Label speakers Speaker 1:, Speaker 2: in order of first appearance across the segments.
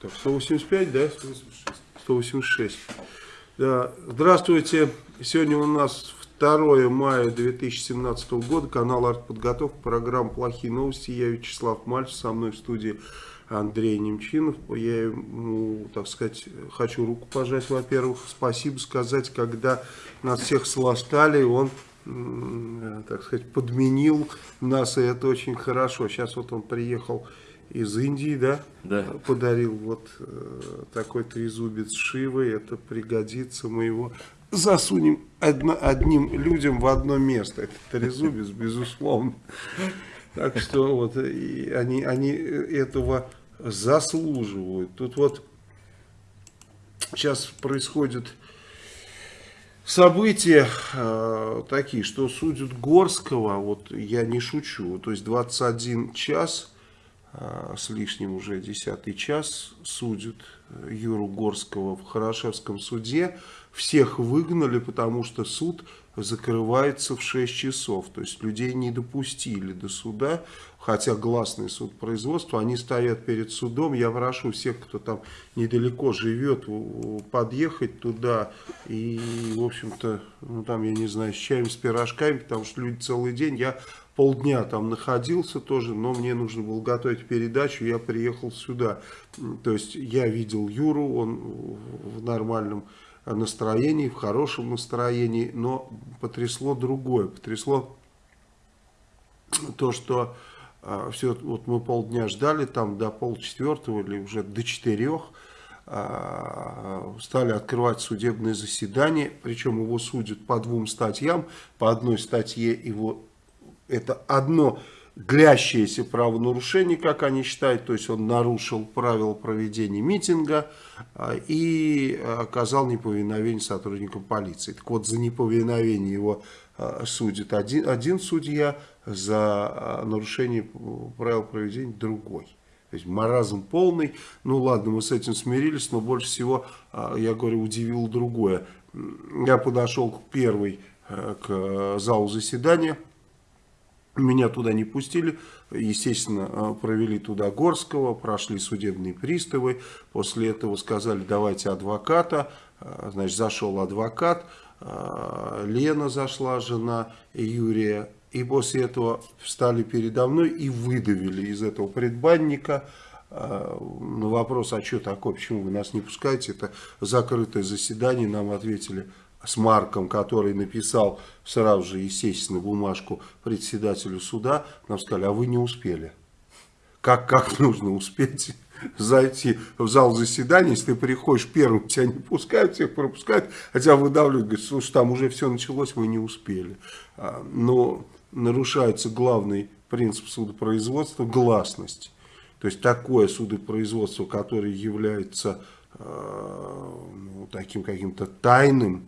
Speaker 1: Так, 185, да? 186. 186. Да. Здравствуйте. Сегодня у нас 2 мая 2017 года. Канал «Артподготовка». Программа «Плохие новости». Я Вячеслав Мальцев. Со мной в студии Андрей Немчинов. Я ему, так сказать, хочу руку пожать, во-первых. Спасибо сказать, когда нас всех сластали, он так сказать, подменил нас, и это очень хорошо. Сейчас вот он приехал из Индии, да?
Speaker 2: Да.
Speaker 1: Подарил вот э, такой трезубец Шивы, это пригодится, мы его засунем одно, одним людям в одно место. Это трезубец, безусловно. Так что вот и они, они этого заслуживают. Тут вот сейчас происходит события э, такие, что судят Горского, вот я не шучу, то есть 21 час с лишним уже десятый час судят э, Юру Горского в Хорошевском суде. Всех выгнали, потому что суд закрывается в 6 часов. То есть людей не допустили до суда, хотя гласный суд производства, они стоят перед судом. Я прошу всех, кто там недалеко живет, подъехать туда и, в общем-то, ну там, я не знаю, с чаем, с пирожками, потому что люди целый день, я полдня там находился тоже, но мне нужно было готовить передачу, я приехал сюда. То есть я видел Юру, он в нормальном настроении, в хорошем настроении, но потрясло другое, потрясло то, что а, все, вот мы полдня ждали, там до полчетвертого или уже до четырех, а, стали открывать судебное заседание, причем его судят по двум статьям, по одной статье его это одно длящееся правонарушение, как они считают, то есть он нарушил правила проведения митинга а, и оказал неповиновение сотрудникам полиции. Так вот, за неповиновение его а, судит один, один судья, за а, нарушение правил проведения другой. То есть маразм полный. Ну ладно, мы с этим смирились, но больше всего, я говорю, удивило другое. Я подошел к первой, к залу заседания, меня туда не пустили, естественно, э, провели туда Горского, прошли судебные приставы, после этого сказали, давайте адвоката, э, значит, зашел адвокат, э, Лена зашла, жена Юрия, и после этого встали передо мной и выдавили из этого предбанника. На вопрос, а что такое, почему вы нас не пускаете, это закрытое заседание, нам ответили, с Марком, который написал сразу же, естественно, бумажку председателю суда, нам сказали, а вы не успели. Как, как нужно успеть зайти в зал заседания, если ты приходишь первым, тебя не пускают, всех пропускают, хотя выдавливают, говорят, слушай, там уже все началось, вы не успели. А, но нарушается главный принцип судопроизводства – гласность. То есть такое судопроизводство, которое является э, ну, таким каким-то тайным,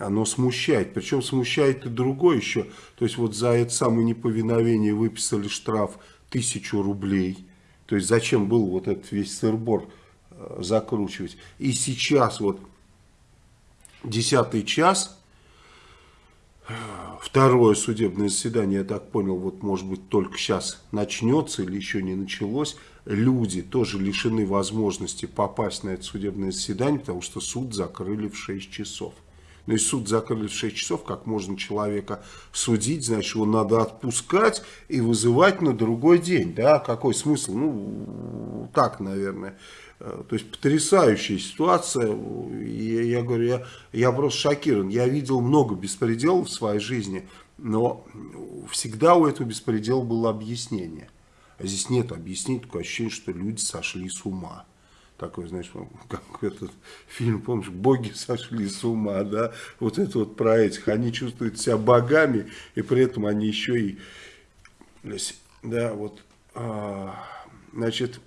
Speaker 1: оно смущает. Причем смущает и другое еще. То есть вот за это самое неповиновение выписали штраф тысячу рублей. То есть зачем был вот этот весь сырбор э, закручивать. И сейчас вот десятый час, второе судебное заседание, я так понял, вот может быть только сейчас начнется или еще не началось. Люди тоже лишены возможности попасть на это судебное заседание, потому что суд закрыли в 6 часов. Ну и суд закрыли в 6 часов, как можно человека судить, значит, его надо отпускать и вызывать на другой день. Да, какой смысл? Ну, так, наверное. Э, то есть потрясающая ситуация. Я, я говорю, я, я просто шокирован. Я видел много беспределов в своей жизни, но всегда у этого беспредела было объяснение. А здесь нет объяснений, такое ощущение, что люди сошли с ума такой, знаешь, как этот фильм, помнишь, боги сошли с ума, да, вот это вот про этих, они чувствуют себя богами, и при этом они еще и, да, вот, а, значит,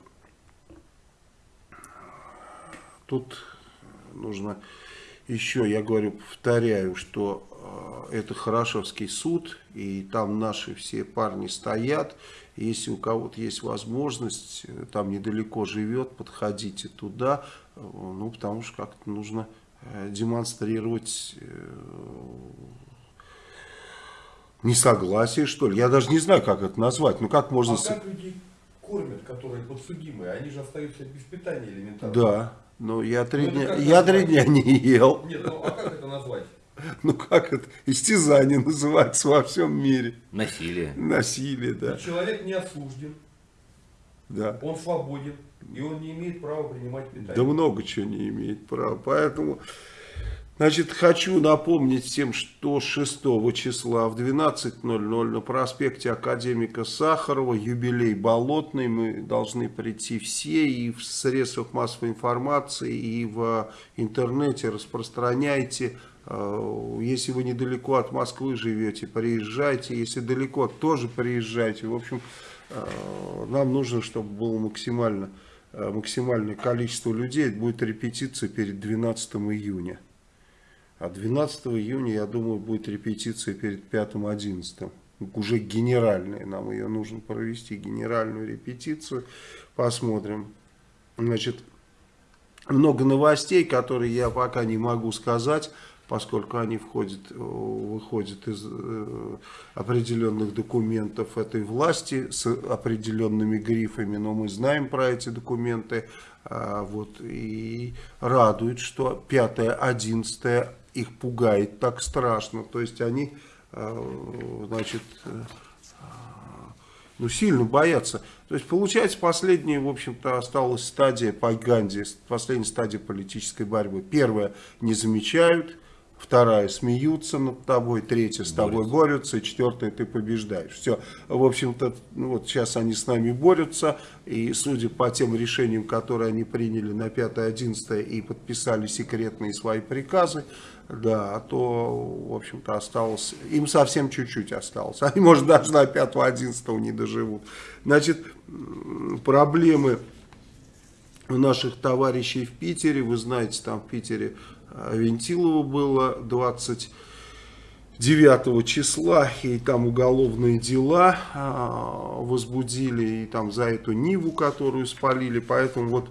Speaker 1: тут нужно еще, я говорю, повторяю, что это Хорошевский суд, и там наши все парни стоят, если у кого-то есть возможность, э, там недалеко живет, подходите туда, э, ну, потому что как-то нужно э, демонстрировать несогласие, что ли. Я даже не знаю, как это назвать. Ну, как можно...
Speaker 3: А как люди
Speaker 2: кормят, которые подсудимые, они же остаются без питания элементарно.
Speaker 1: Да, но я три, ну, дня, я три дня не ел.
Speaker 2: Нет, ну а как это назвать?
Speaker 1: Ну как это? Истязание называется во всем мире.
Speaker 3: Насилие.
Speaker 1: Насилие, да.
Speaker 2: Но человек не осужден.
Speaker 1: Да.
Speaker 2: Он свободен. И он не имеет права принимать питание.
Speaker 1: Да много чего не имеет права. Поэтому, значит, хочу напомнить всем, что 6 числа в 12.00 на проспекте Академика Сахарова юбилей Болотный. Мы должны прийти все и в средствах массовой информации, и в интернете распространяйте если вы недалеко от Москвы живете, приезжайте. Если далеко, тоже приезжайте. В общем, э, нам нужно, чтобы было максимально, э, максимальное количество людей. Будет репетиция перед 12 июня. А 12 июня, я думаю, будет репетиция перед 5-11. Уже генеральная. Нам ее нужно провести, генеральную репетицию. Посмотрим. Значит, много новостей, которые я пока не могу сказать поскольку они входят, э, выходят из э, определенных документов этой власти с определенными грифами, но мы знаем про эти документы, а, вот, и радует, что 5-11 их пугает так страшно, то есть они, э, значит, ну, сильно боятся. То есть, получается, последняя, в общем-то, осталась стадия по Ганди, последняя стадия политической борьбы. Первая, не замечают, вторая смеются над тобой, третья с тобой борются, четвертая ты побеждаешь. Все, в общем-то, вот сейчас они с нами борются, и судя по тем решениям, которые они приняли на 5-11 и подписали секретные свои приказы, да, то, в общем-то, осталось, им совсем чуть-чуть осталось. Они, может, даже на 5-11 не доживут. Значит, проблемы у наших товарищей в Питере, вы знаете, там в Питере Вентилова было 29 числа, и там уголовные дела а, возбудили, и там за эту Ниву, которую спалили, поэтому вот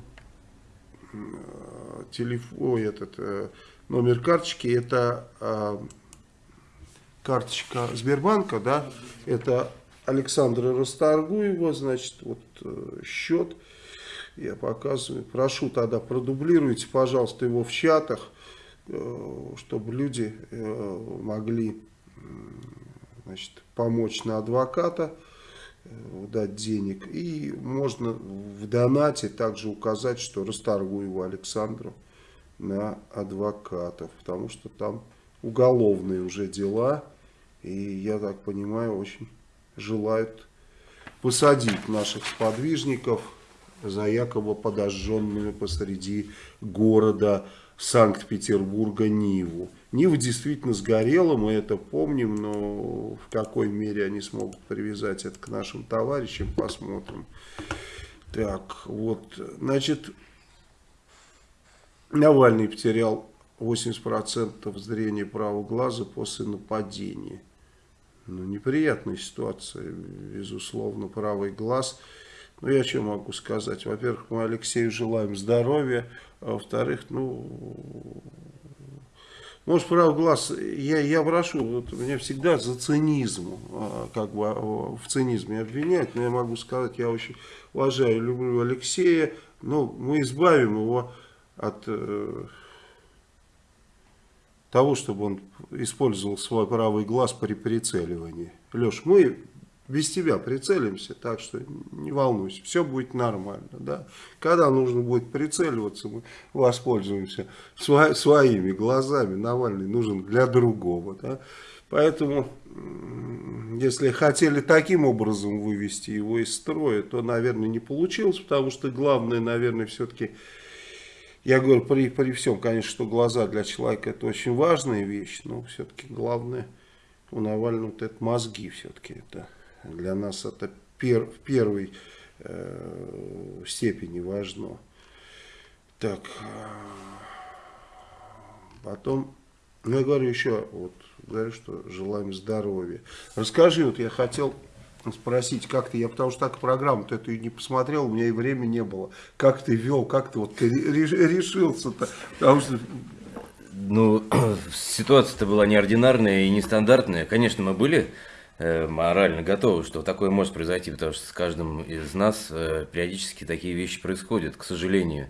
Speaker 1: телефон, этот э, номер карточки, это а, карточка Сбербанка, да, это Александра Расторгуева, значит, вот э, счет, я показываю, прошу тогда продублируйте, пожалуйста, его в чатах, Э, чтобы люди э, могли значит, помочь на адвоката, э, дать денег. И можно в донате также указать, что Расторгуеву Александру на адвокатов, потому что там уголовные уже дела, и я так понимаю, очень желают посадить наших сподвижников за якобы подожженными посреди города Санкт-Петербурга Ниву. Нива действительно сгорела, мы это помним, но в какой мере они смогут привязать это к нашим товарищам, посмотрим. Так, вот, значит, Навальный потерял 80% зрения правого глаза после нападения. Ну, неприятная ситуация, безусловно, правый глаз. Ну, я что могу сказать? Во-первых, мы Алексею желаем здоровья, а во-вторых, ну, может, прав глаз, я, я прошу, вот меня всегда за цинизм, а, как бы а, в цинизме обвиняют, но я могу сказать, я очень уважаю, люблю Алексея, но мы избавим его от э, того, чтобы он использовал свой правый глаз при прицеливании. Леш, мы без тебя прицелимся, так что не волнуйся, все будет нормально. Да? Когда нужно будет прицеливаться, мы воспользуемся сво своими глазами. Навальный нужен для другого. Да? Поэтому, если хотели таким образом вывести его из строя, то, наверное, не получилось, потому что главное, наверное, все-таки... Я говорю, при, при всем, конечно, что глаза для человека это очень важная вещь, но все-таки главное у Навального это мозги все-таки это для нас это пер, в первой э, степени важно. Так, потом, ну я говорю еще, вот, говорю, что желаем здоровья. Расскажи, вот я хотел спросить, как ты, я потому что так программу-то эту не посмотрел, у меня и времени не было. Как ты вел, как ты вот решился-то, потому что...
Speaker 3: Ну, ситуация-то была неординарная и нестандартная. Конечно, мы были морально готовы, что такое может произойти, потому что с каждым из нас э, периодически такие вещи происходят, к сожалению.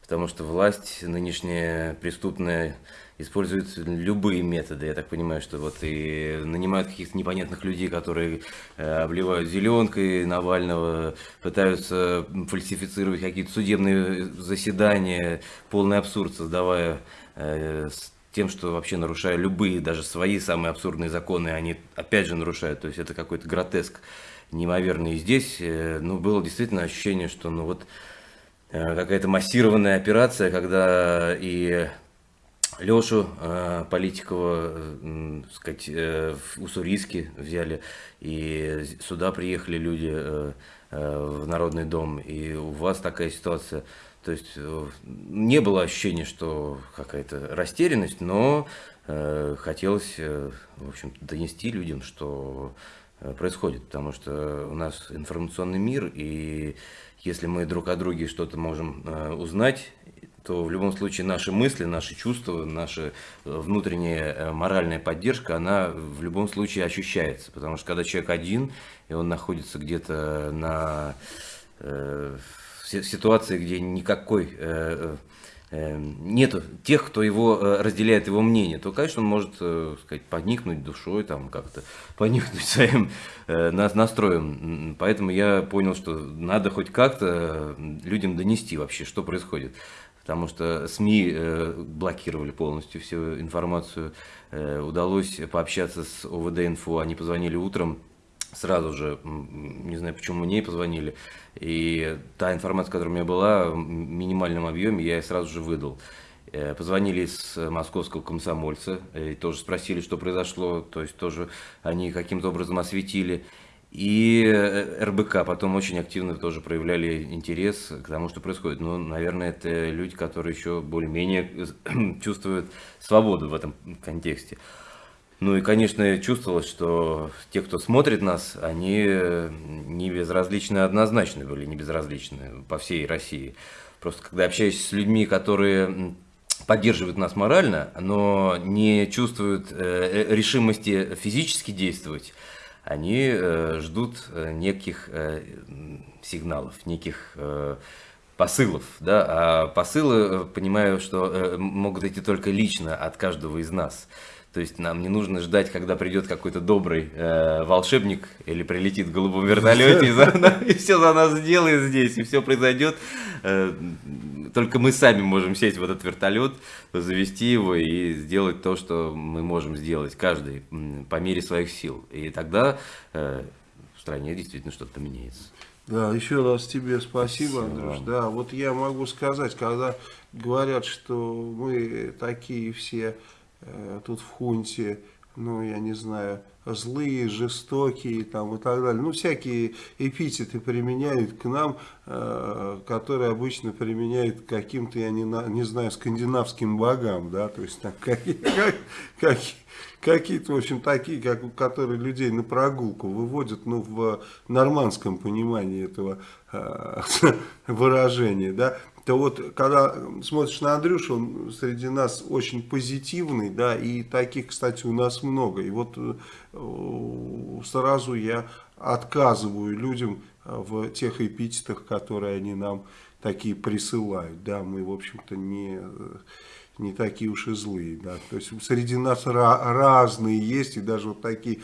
Speaker 3: Потому что власть нынешняя преступная используют любые методы. Я так понимаю, что вот и нанимают каких-то непонятных людей, которые э, обливают зеленкой Навального, пытаются фальсифицировать какие-то судебные заседания, полный абсурд создавая э, тем, что вообще нарушая любые, даже свои самые абсурдные законы, они опять же нарушают. То есть это какой-то гротеск неимоверный. И здесь, э, ну, было действительно ощущение, что, ну, вот какая-то массированная операция, когда и Лешу э, Политикова, э, сказать, э, в Уссурийске взяли, и сюда приехали люди э, э, в Народный дом, и у вас такая ситуация. То есть э, не было ощущения, что какая-то растерянность, но э, хотелось, э, в общем донести людям, что происходит, потому что у нас информационный мир, и если мы друг о друге что-то можем узнать, то в любом случае наши мысли, наши чувства, наша внутренняя моральная поддержка, она в любом случае ощущается. Потому что когда человек один, и он находится где-то на ситуации, где никакой... Э, э, нету тех, кто его разделяет его мнение, то, конечно, он может, сказать, поникнуть душой, там как-то поникнуть своим настроем. Поэтому я понял, что надо хоть как-то людям донести вообще, что происходит потому что СМИ э, блокировали полностью всю информацию. Э, удалось пообщаться с ОВД-инфо, они позвонили утром, сразу же, не знаю, почему мне позвонили, и та информация, которая у меня была, в минимальном объеме, я сразу же выдал. Э, позвонили с московского комсомольца, и тоже спросили, что произошло, то есть тоже они каким-то образом осветили. И э, РБК потом очень активно тоже проявляли интерес к тому, что происходит. Ну, наверное, это люди, которые еще более-менее чувствуют свободу в этом контексте. Ну и, конечно, чувствовалось, что те, кто смотрит нас, они э, не безразличны однозначно были, не безразличны по всей России. Просто когда общаюсь с людьми, которые поддерживают нас морально, но не чувствуют э, решимости физически действовать, они э, ждут э, неких э, сигналов, неких посылов, да, а посылы, понимаю, что могут идти только лично от каждого из нас. То есть нам не нужно ждать, когда придет какой-то добрый э, волшебник или прилетит в голубом вертолете и, за, и все за нас сделает здесь, и все произойдет. Э, только мы сами можем сесть в этот вертолет, завести его и сделать то, что мы можем сделать, каждый по мере своих сил. И тогда э, в стране действительно что-то поменяется.
Speaker 1: Да, еще раз тебе спасибо, Андрюш. Да, вот я могу сказать, когда говорят, что мы такие все тут в хунте, ну, я не знаю, злые, жестокие там и так далее. Ну, всякие эпитеты применяют к нам, э, которые обычно применяют к каким-то, я не, не знаю, скандинавским богам, да, то есть там какие-то, как, какие в общем, такие, как, которые людей на прогулку выводят, ну, в нормандском понимании этого э, выражения, да, то вот, когда смотришь на Андрюшу, он среди нас очень позитивный, да, и таких, кстати, у нас много. И вот э, сразу я отказываю людям э, в тех эпитетах, которые они нам такие присылают, да, мы, в общем-то, не не такие уж и злые, да, то есть среди нас разные есть, и даже вот такие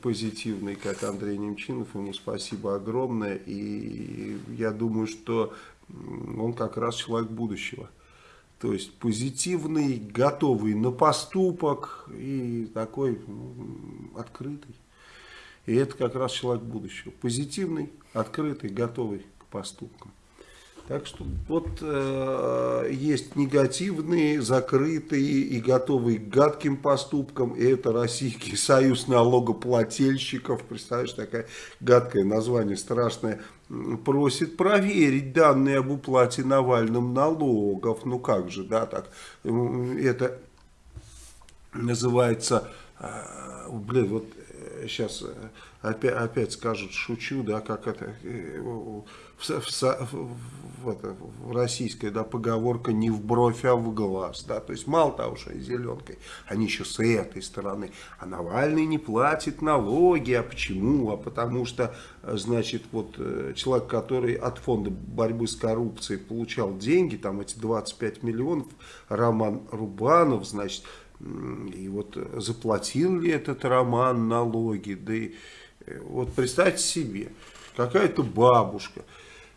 Speaker 1: позитивные, как Андрей Немчинов, ему спасибо огромное, и я думаю, что он как раз человек будущего. То есть позитивный, готовый на поступок и такой ну, открытый. И это как раз человек будущего. Позитивный, открытый, готовый к поступкам. Так что вот э, есть негативные, закрытые и готовые к гадким поступкам. И это Российский союз налогоплательщиков. Представляешь, такое гадкое название, страшное. Просит проверить данные об уплате Навальным налогов. Ну как же, да, так. Это называется, э, блин, вот сейчас опять, опять скажут, шучу, да, как это, э, в, в, в, это, в российская да, поговорка не в бровь, а в глаз, да, то есть мало того, что зеленкой, они еще с этой стороны, а Навальный не платит налоги, а почему, а потому что, значит, вот э, человек, который от фонда борьбы с коррупцией получал деньги, там эти 25 миллионов, Роман Рубанов, значит, и вот заплатил ли этот Роман налоги, да и э, вот представьте себе, какая-то бабушка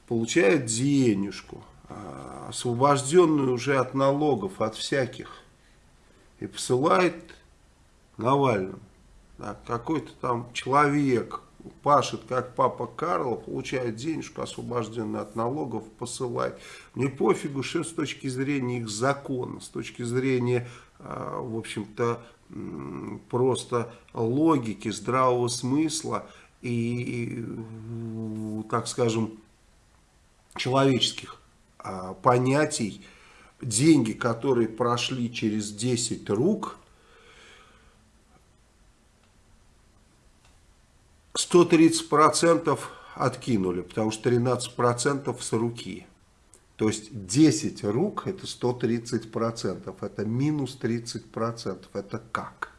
Speaker 1: получает денежку, а, освобожденную уже от налогов, от всяких, и посылает Навальному. Какой-то там человек пашет, как папа Карло, получает денежку, освобожденную от налогов, посылает. Мне пофигу, что с точки зрения их закона, с точки зрения, а, в общем-то, просто логики, здравого смысла и, так скажем, человеческих а, понятий, деньги, которые прошли через 10 рук, 130% откинули, потому что 13% с руки. То есть 10 рук это 130%, это минус 30%, это как?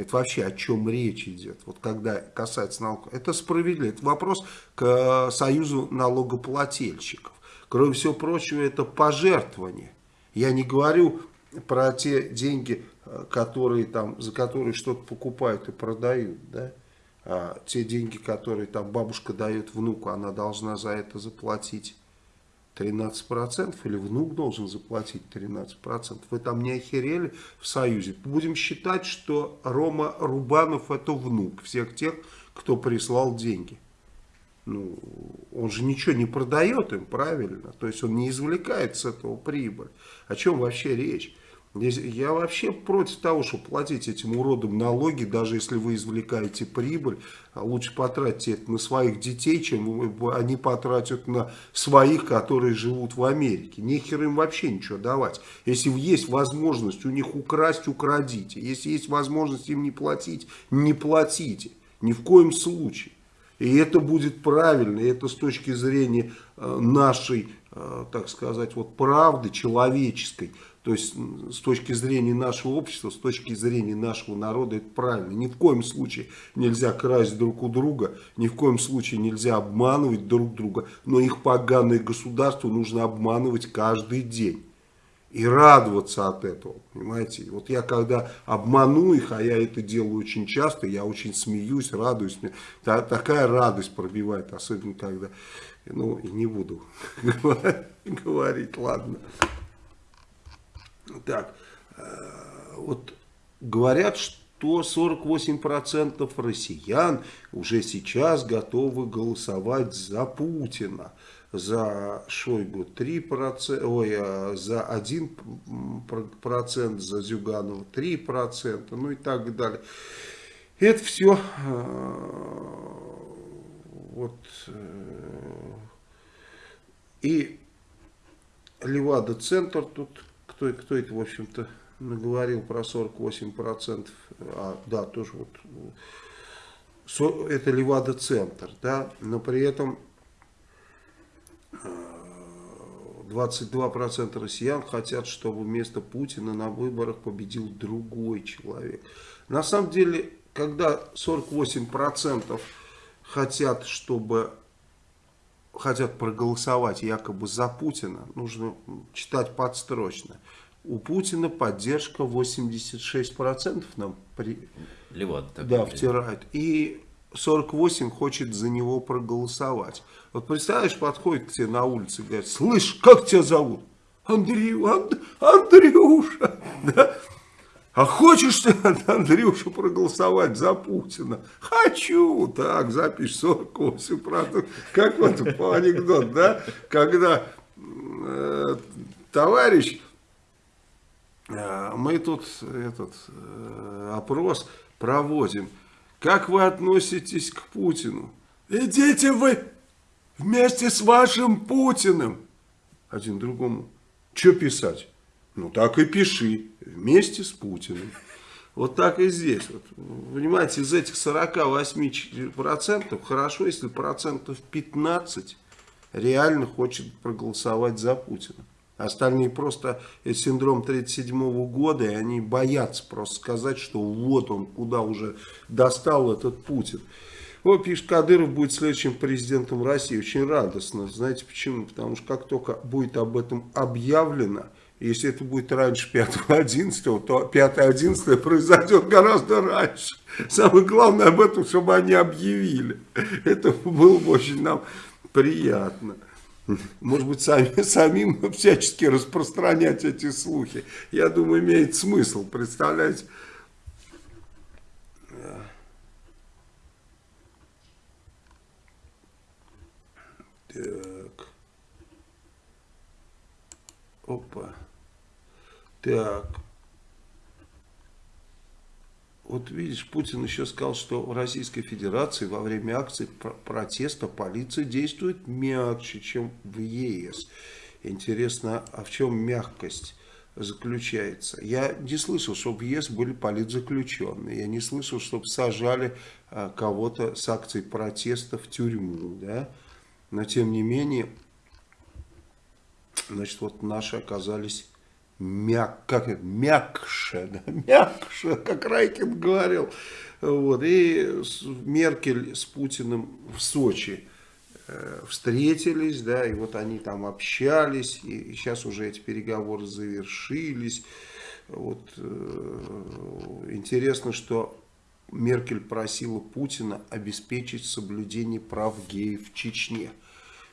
Speaker 1: Это вообще о чем речь идет, вот когда касается налогов. Это справедливо, это вопрос к Союзу налогоплательщиков. Кроме всего прочего, это пожертвование. Я не говорю про те деньги, которые там, за которые что-то покупают и продают, да? а те деньги, которые там бабушка дает внуку, она должна за это заплатить 13% или внук должен заплатить 13%. Вы там не охерели в Союзе? Будем считать, что Рома Рубанов это внук всех тех, кто прислал деньги. Ну, он же ничего не продает им, правильно? То есть он не извлекает с этого прибыль. О чем вообще речь? Я вообще против того, чтобы платить этим уродам налоги, даже если вы извлекаете прибыль. А лучше потратьте это на своих детей, чем они потратят на своих, которые живут в Америке. Нехер им вообще ничего давать. Если есть возможность у них украсть, украдите. Если есть возможность им не платить, не платите. Ни в коем случае. И это будет правильно, и это с точки зрения э, нашей, э, так сказать, вот правды человеческой, то есть с точки зрения нашего общества, с точки зрения нашего народа это правильно. Ни в коем случае нельзя красть друг у друга, ни в коем случае нельзя обманывать друг друга, но их поганое государство нужно обманывать каждый день. И радоваться от этого, понимаете. Вот я когда обману их, а я это делаю очень часто, я очень смеюсь, радуюсь. Мне такая радость пробивает, особенно когда, ну, не буду говорить, ладно. Так, э, вот говорят, что 48% россиян уже сейчас готовы голосовать за Путина. За Шойгу 3%, ой, а за 1%, за Зюганова 3%, ну и так далее. Это все э, вот э, и Левада-центр тут кто, кто это, в общем-то, наговорил про 48%, а, да, тоже вот, это Левада-центр, да, но при этом 22% э, россиян хотят, чтобы вместо Путина на выборах победил другой человек. На самом деле, когда 48% хотят, чтобы хотят проголосовать якобы за Путина, нужно читать подстрочно. У Путина поддержка 86% нам при...
Speaker 3: Леват,
Speaker 1: так да, втирает. И 48 хочет за него проголосовать. Вот представляешь, подходит к тебе на улице и говорит, слышь, как тебя зовут? Андрей, Анд, Андрюша. Да? А хочешь ты, Андрюша, проголосовать за Путина? Хочу. Так, запись 48%. Как вот по анекдот, да? Когда э, товарищ, мы тут этот э, опрос проводим. Как вы относитесь к Путину? Идите вы вместе с вашим Путиным. Один другому. Что писать? Ну так и пиши. Вместе с Путиным. Вот так и здесь. Вот, понимаете, из этих 48% хорошо, если процентов 15 реально хочет проголосовать за Путина. Остальные просто это синдром 37 года, и они боятся просто сказать, что вот он, куда уже достал этот Путин. Вот пишет, Кадыров будет следующим президентом России. Очень радостно. Знаете почему? Потому что как только будет об этом объявлено, если это будет раньше 5-11, то 5-11 произойдет гораздо раньше. Самое главное об этом, чтобы они объявили. Это было бы очень нам приятно. Может быть, сами, самим всячески распространять эти слухи. Я думаю, имеет смысл, представляете? Так. Опа. Так. Вот видишь, Путин еще сказал, что в Российской Федерации во время акций протеста полиция действует мягче, чем в ЕС. Интересно, а в чем мягкость заключается? Я не слышал, чтобы в ЕС были политзаключенные. Я не слышал, чтобы сажали а, кого-то с акцией протеста в тюрьму. Да? Но тем не менее, значит, вот наши оказались мяг, как это, мягче, да, мягче, как Райкин говорил. Вот, и Меркель с Путиным в Сочи э, встретились, да, и вот они там общались, и, сейчас уже эти переговоры завершились. Вот, э, интересно, что Меркель просила Путина обеспечить соблюдение прав геев в Чечне.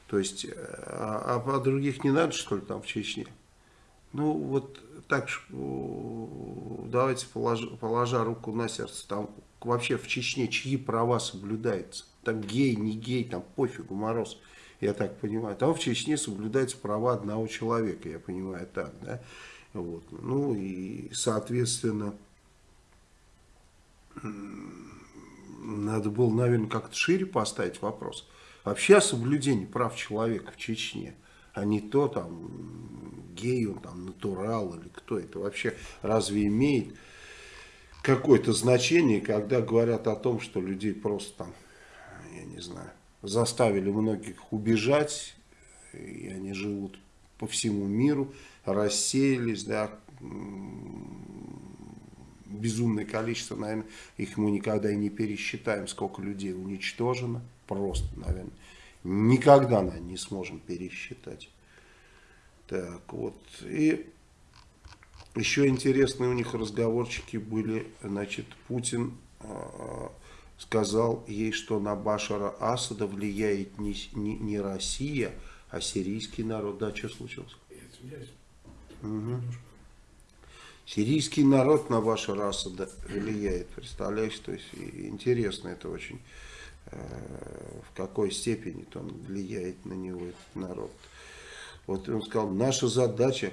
Speaker 1: То есть, э, а, а других не надо, что ли, там в Чечне? Ну, вот так, давайте, положа, положа руку на сердце, там вообще в Чечне чьи права соблюдаются? Там гей, не гей, там пофигу, мороз, я так понимаю. Там в Чечне соблюдаются права одного человека, я понимаю так, да. Вот. Ну и, соответственно, надо было, наверное, как-то шире поставить вопрос. Вообще о соблюдении прав человека в Чечне – а не то там гей, он там натурал или кто это вообще разве имеет какое-то значение, когда говорят о том, что людей просто там, я не знаю, заставили многих убежать, и они живут по всему миру, рассеялись, да, безумное количество, наверное, их мы никогда и не пересчитаем, сколько людей уничтожено, просто, наверное, никогда наверное, не сможем пересчитать. Так, вот. И еще интересные у них разговорчики были. Значит, Путин э, сказал ей, что на Башара Асада влияет не, не, не Россия, а сирийский народ. Да, что случилось? Угу. Сирийский народ на Башара Асада влияет. Представляешь, то есть интересно это очень в какой степени он влияет на него, этот народ. Вот он сказал, наша задача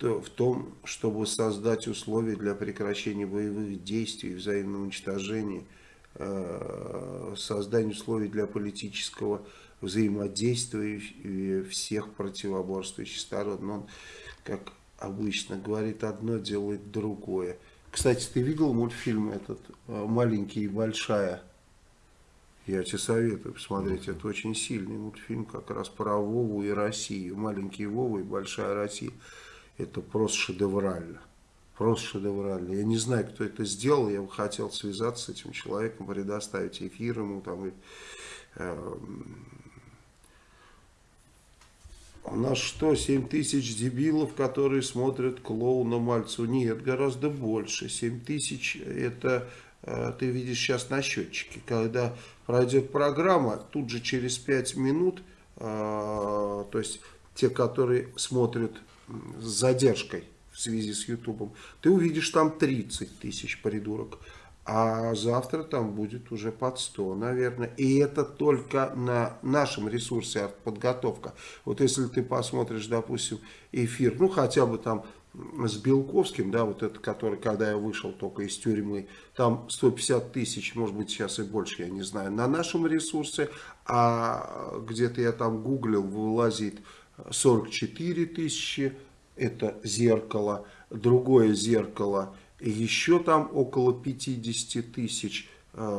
Speaker 1: в том, чтобы создать условия для прекращения боевых действий, взаимного уничтожения, э, создание условий для политического взаимодействия всех противоборствующих сторон. Но он, как обычно, говорит одно, делает другое. Кстати, ты видел мультфильм этот «Маленький и большая»? Я тебе советую посмотреть, это очень сильный мультфильм как раз про Вову и Россию. Маленький Вова и Большая Россия. Это просто шедеврально. Просто шедеврально. Я не знаю, кто это сделал. Я бы хотел связаться с этим человеком, предоставить эфир ему. Там, и, э, у нас что, 7 тысяч дебилов, которые смотрят клоуна Мальцу? Нет, гораздо больше. 7 тысяч это э, ты видишь сейчас на счетчике. Когда пройдет программа, тут же через 5 минут, э, то есть те, которые смотрят с задержкой в связи с Ютубом, ты увидишь там 30 тысяч придурок. А завтра там будет уже под 100, наверное. И это только на нашем ресурсе артподготовка. Вот если ты посмотришь, допустим, эфир, ну хотя бы там с Белковским, да, вот это, который, когда я вышел только из тюрьмы, там 150 тысяч, может быть, сейчас и больше, я не знаю, на нашем ресурсе, а где-то я там гуглил, вылазит 44 тысячи, это зеркало, другое зеркало, еще там около 50 тысяч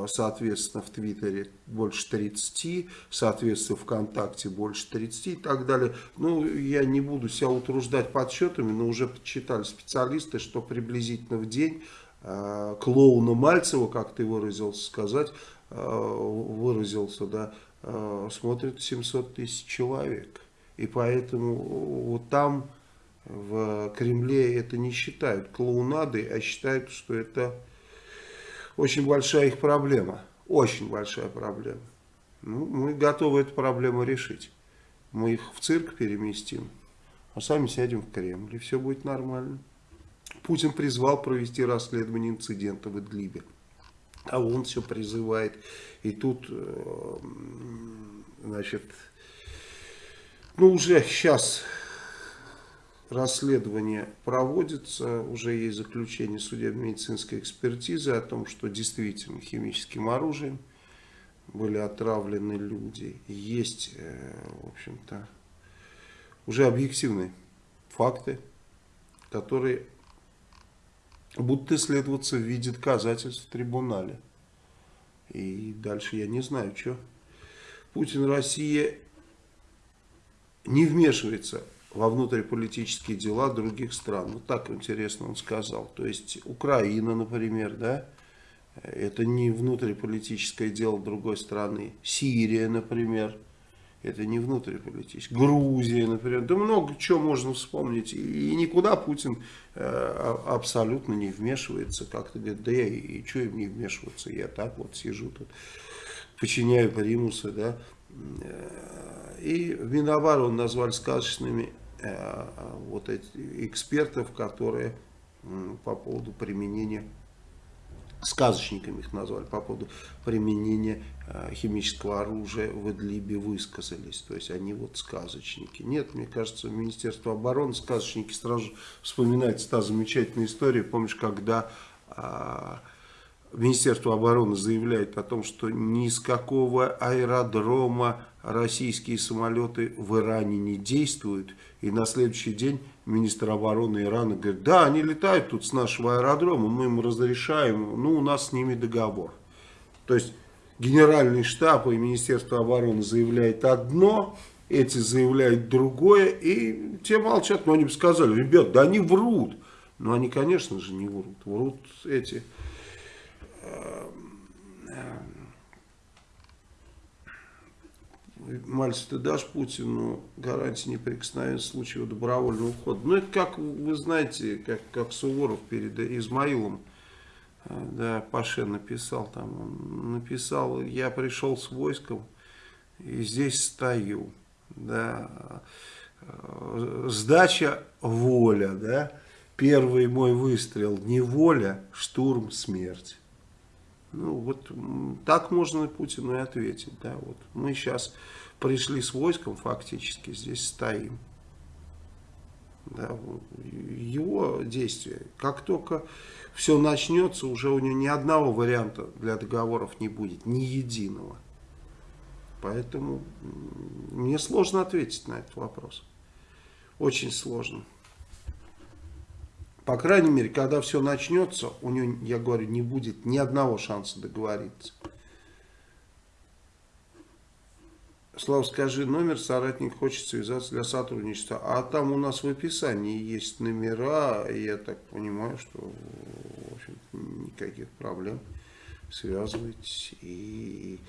Speaker 1: соответственно, в Твиттере больше 30, соответственно, ВКонтакте больше 30 и так далее. Ну, я не буду себя утруждать подсчетами, но уже подсчитали специалисты, что приблизительно в день э, клоуна Мальцева, как ты выразился сказать, э, выразился, да, э, смотрит 700 тысяч человек. И поэтому вот там в Кремле это не считают клоунадой, а считают, что это очень большая их проблема. Очень большая проблема. Ну, мы готовы эту проблему решить. Мы их в цирк переместим, а сами сядем в Кремль, и все будет нормально. Путин призвал провести расследование инцидента в Идлибе. А он все призывает. И тут, э, значит, ну уже сейчас расследование проводится, уже есть заключение судебно-медицинской экспертизы о том, что действительно химическим оружием были отравлены люди. Есть, э, в общем-то, уже объективные факты, которые будут исследоваться в виде доказательств в трибунале. И дальше я не знаю, что. Путин, Россия не вмешивается во внутриполитические дела других стран. Вот так интересно он сказал. То есть Украина, например, да, это не внутриполитическое дело другой страны. Сирия, например, это не внутриполитическое. Грузия, например. Да много чего можно вспомнить. И никуда Путин э, абсолютно не вмешивается. Как-то говорит, да я и, что им не вмешиваться, я так вот сижу тут, подчиняю примусы, да. Э, и Минобороны назвали сказочными вот эти экспертов, которые по поводу применения, сказочниками их назвали, по поводу применения э, химического оружия в Идлибе высказались. То есть они вот сказочники. Нет, мне кажется, Министерство обороны сказочники сразу вспоминается та замечательная история. Помнишь, когда а, Министерство обороны заявляет о том, что ни с какого аэродрома российские самолеты в Иране не действуют. И на следующий день министр обороны Ирана говорит, да, они летают тут с нашего аэродрома, мы им разрешаем, ну у нас с ними договор. То есть генеральный штаб и Министерство обороны заявляет одно, эти заявляют другое, и те молчат, но они бы сказали, ребят, да они врут. Но они, конечно же, не врут. Врут эти Мальцев, ты дашь Путину гарантии неприкосновенности в случае добровольного ухода? Ну, это как, вы знаете, как, как Суворов перед Измаилом, э, да, Паше написал там, он написал, я пришел с войском и здесь стою, да, э, сдача воля, да, первый мой выстрел не воля, штурм смерть. Ну, вот так можно Путину и ответить. Да, вот мы сейчас пришли с войском, фактически здесь стоим. Да, его действия. Как только все начнется, уже у него ни одного варианта для договоров не будет, ни единого. Поэтому мне сложно ответить на этот вопрос. Очень сложно. По крайней мере, когда все начнется, у него, я говорю, не будет ни одного шанса договориться. Слава, скажи номер, соратник хочет связаться для сотрудничества. А там у нас в описании есть номера, и я так понимаю, что в общем, никаких проблем. Связывайтесь и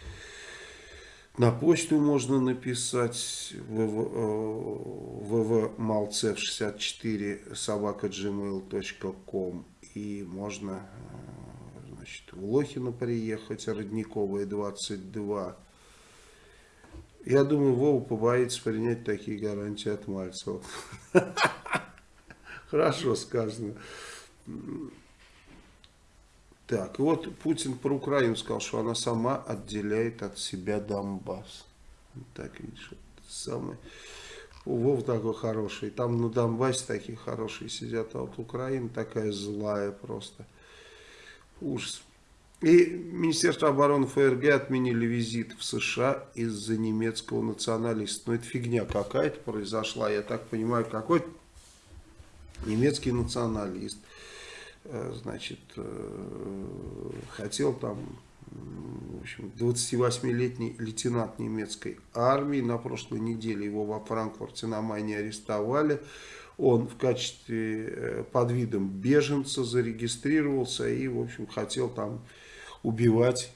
Speaker 1: на почту можно написать www.malcev64 собака gmail.com и можно значит, в Лохино приехать, Родниковая 22. Я думаю, Вова побоится принять такие гарантии от Мальцева. Хорошо сказано. Так, вот Путин про Украину сказал, что она сама отделяет от себя Донбасс. Так, видишь, самое... Вов такой хороший. Там на Донбассе такие хорошие сидят, а вот Украина такая злая просто. Ужас. И Министерство обороны ФРГ отменили визит в США из-за немецкого националиста. Ну, это фигня какая-то произошла. Я так понимаю, какой немецкий националист значит, э, хотел там, в общем, 28-летний лейтенант немецкой армии, на прошлой неделе его во Франкфурте на Майне арестовали, он в качестве, под видом беженца зарегистрировался и, в общем, хотел там убивать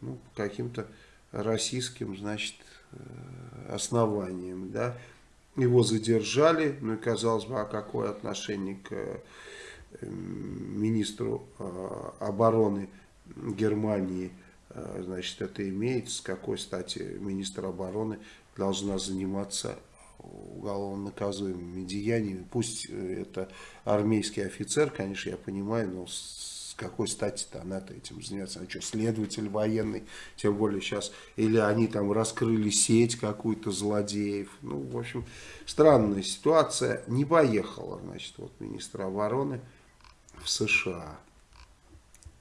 Speaker 1: ну, каким-то российским, значит, основанием, да, его задержали, ну и казалось бы, а какое отношение к эм, министру э, обороны Германии, э, значит, это имеет, с какой стати министр обороны должна заниматься уголовно наказуемыми деяниями. Пусть э, это армейский офицер, конечно, я понимаю, но какой стати-то она-то этим заняться? А что, следователь военный, тем более сейчас, или они там раскрыли сеть какую-то злодеев. Ну, в общем, странная ситуация. Не поехала, значит, вот министр обороны в США.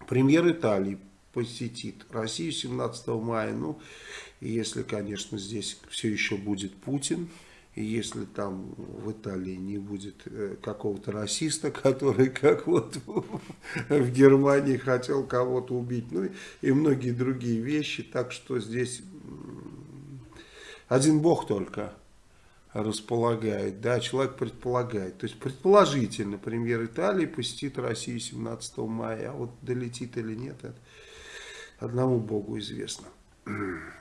Speaker 1: Премьер Италии посетит Россию 17 мая. Ну, если, конечно, здесь все еще будет Путин, и если там в Италии не будет э, какого-то расиста, который, как вот в Германии, хотел кого-то убить, ну и многие другие вещи, так что здесь один бог только располагает, да, человек предполагает. То есть предположительно премьер Италии посетит Россию 17 мая, а вот долетит или нет, это одному богу известно.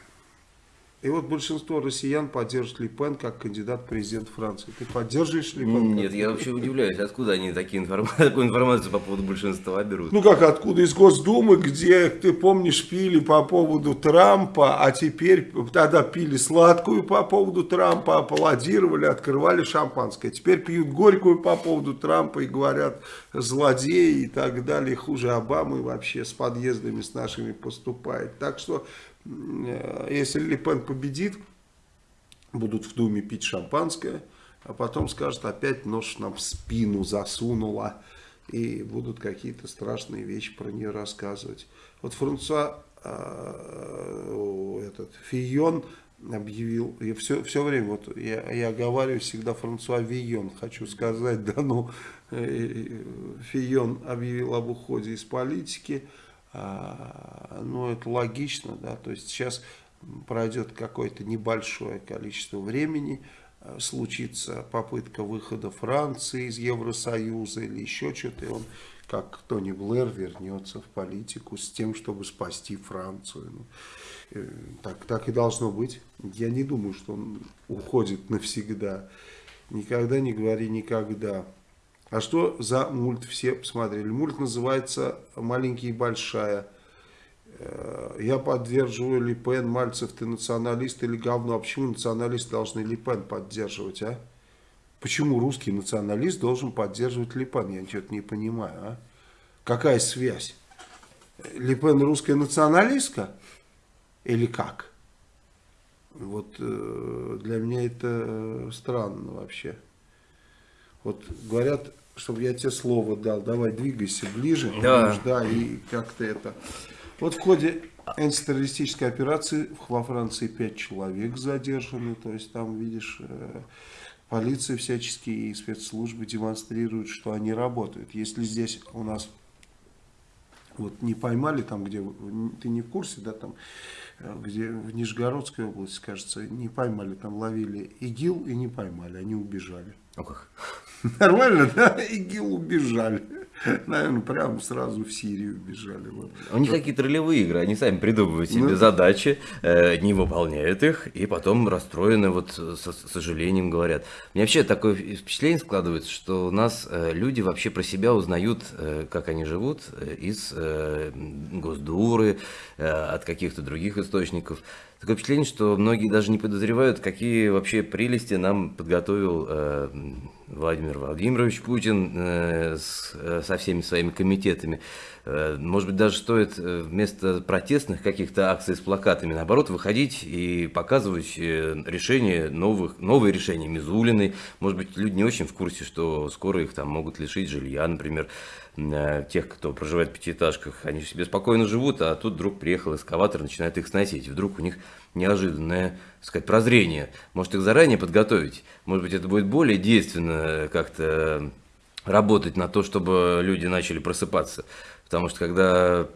Speaker 1: И вот большинство россиян поддерживают Ли Пен как кандидат в президент Франции. Ты поддерживаешь Ли Пен?
Speaker 3: Нет, я вообще удивляюсь, откуда они такие информ... такую информацию по поводу большинства берут.
Speaker 1: Ну как откуда? Из Госдумы, где, ты помнишь, пили по поводу Трампа, а теперь тогда пили сладкую по поводу Трампа, аплодировали, открывали шампанское. Теперь пьют горькую по поводу Трампа и говорят злодеи и так далее. Хуже Обамы вообще с подъездами с нашими поступает. Так что если Ли Пен победит, будут в Думе пить шампанское, а потом скажут, опять нож нам в спину засунула, и будут какие-то страшные вещи про нее рассказывать. Вот Франсуа, э, этот, Фион объявил, я все, все время, вот я, я говорю всегда Франсуа Вион, хочу сказать, да, ну, э, Фион объявил об уходе из политики, а, ну, это логично, да, то есть сейчас пройдет какое-то небольшое количество времени, а, случится попытка выхода Франции из Евросоюза или еще что-то, и он, как Тони Блэр, вернется в политику с тем, чтобы спасти Францию. Ну, э, так, так и должно быть. Я не думаю, что он уходит навсегда. Никогда не говори никогда. А что за мульт все посмотрели? Мульт называется «Маленький и большая». Э, я поддерживаю Ли Пен, Мальцев, ты националист или говно. А почему националисты должны Ли Пен поддерживать, а? Почему русский националист должен поддерживать Ли Пен? Я ничего не понимаю, а? Какая связь? Ли Пен русская националистка? Или как? Вот э, для меня это странно вообще. Вот говорят, чтобы я тебе слово дал, давай двигайся ближе,
Speaker 3: да,
Speaker 1: да и как-то это. Вот в ходе антитеррористической операции во Франции пять человек задержаны, то есть там, видишь, э, полиция всяческие и спецслужбы демонстрируют, что они работают. Если здесь у нас вот не поймали там, где, ты не в курсе, да, там, э, где в Нижегородской области, кажется, не поймали, там ловили ИГИЛ и не поймали, они убежали.
Speaker 3: О как.
Speaker 1: Нормально, да? ИГИЛ убежали. Наверное, прямо сразу в Сирию убежали. Вот.
Speaker 3: У них какие-то ролевые игры, они сами придумывают себе ну, задачи, э, не выполняют их, и потом расстроены, вот с сожалением говорят. Мне вообще такое впечатление складывается, что у нас э, люди вообще про себя узнают, э, как они живут, э, из э, Госдуры, э, от каких-то других источников. Такое впечатление, что многие даже не подозревают, какие вообще прелести нам подготовил э, Владимир Владимирович Путин э, с, э, со всеми своими комитетами. Э, может быть, даже стоит э, вместо протестных каких-то акций с плакатами, наоборот, выходить и показывать э, решения новых, новые решения Мизулиной. Может быть, люди не очень в курсе, что скоро их там могут лишить жилья, например. Э, тех, кто проживает в пятиэтажках, они себе спокойно живут, а тут вдруг приехал эскаватор, начинает их сносить. Вдруг у них неожиданное, так сказать, прозрение. Может их заранее подготовить, может быть это будет более действенно как-то работать на то, чтобы люди начали просыпаться. Потому что когда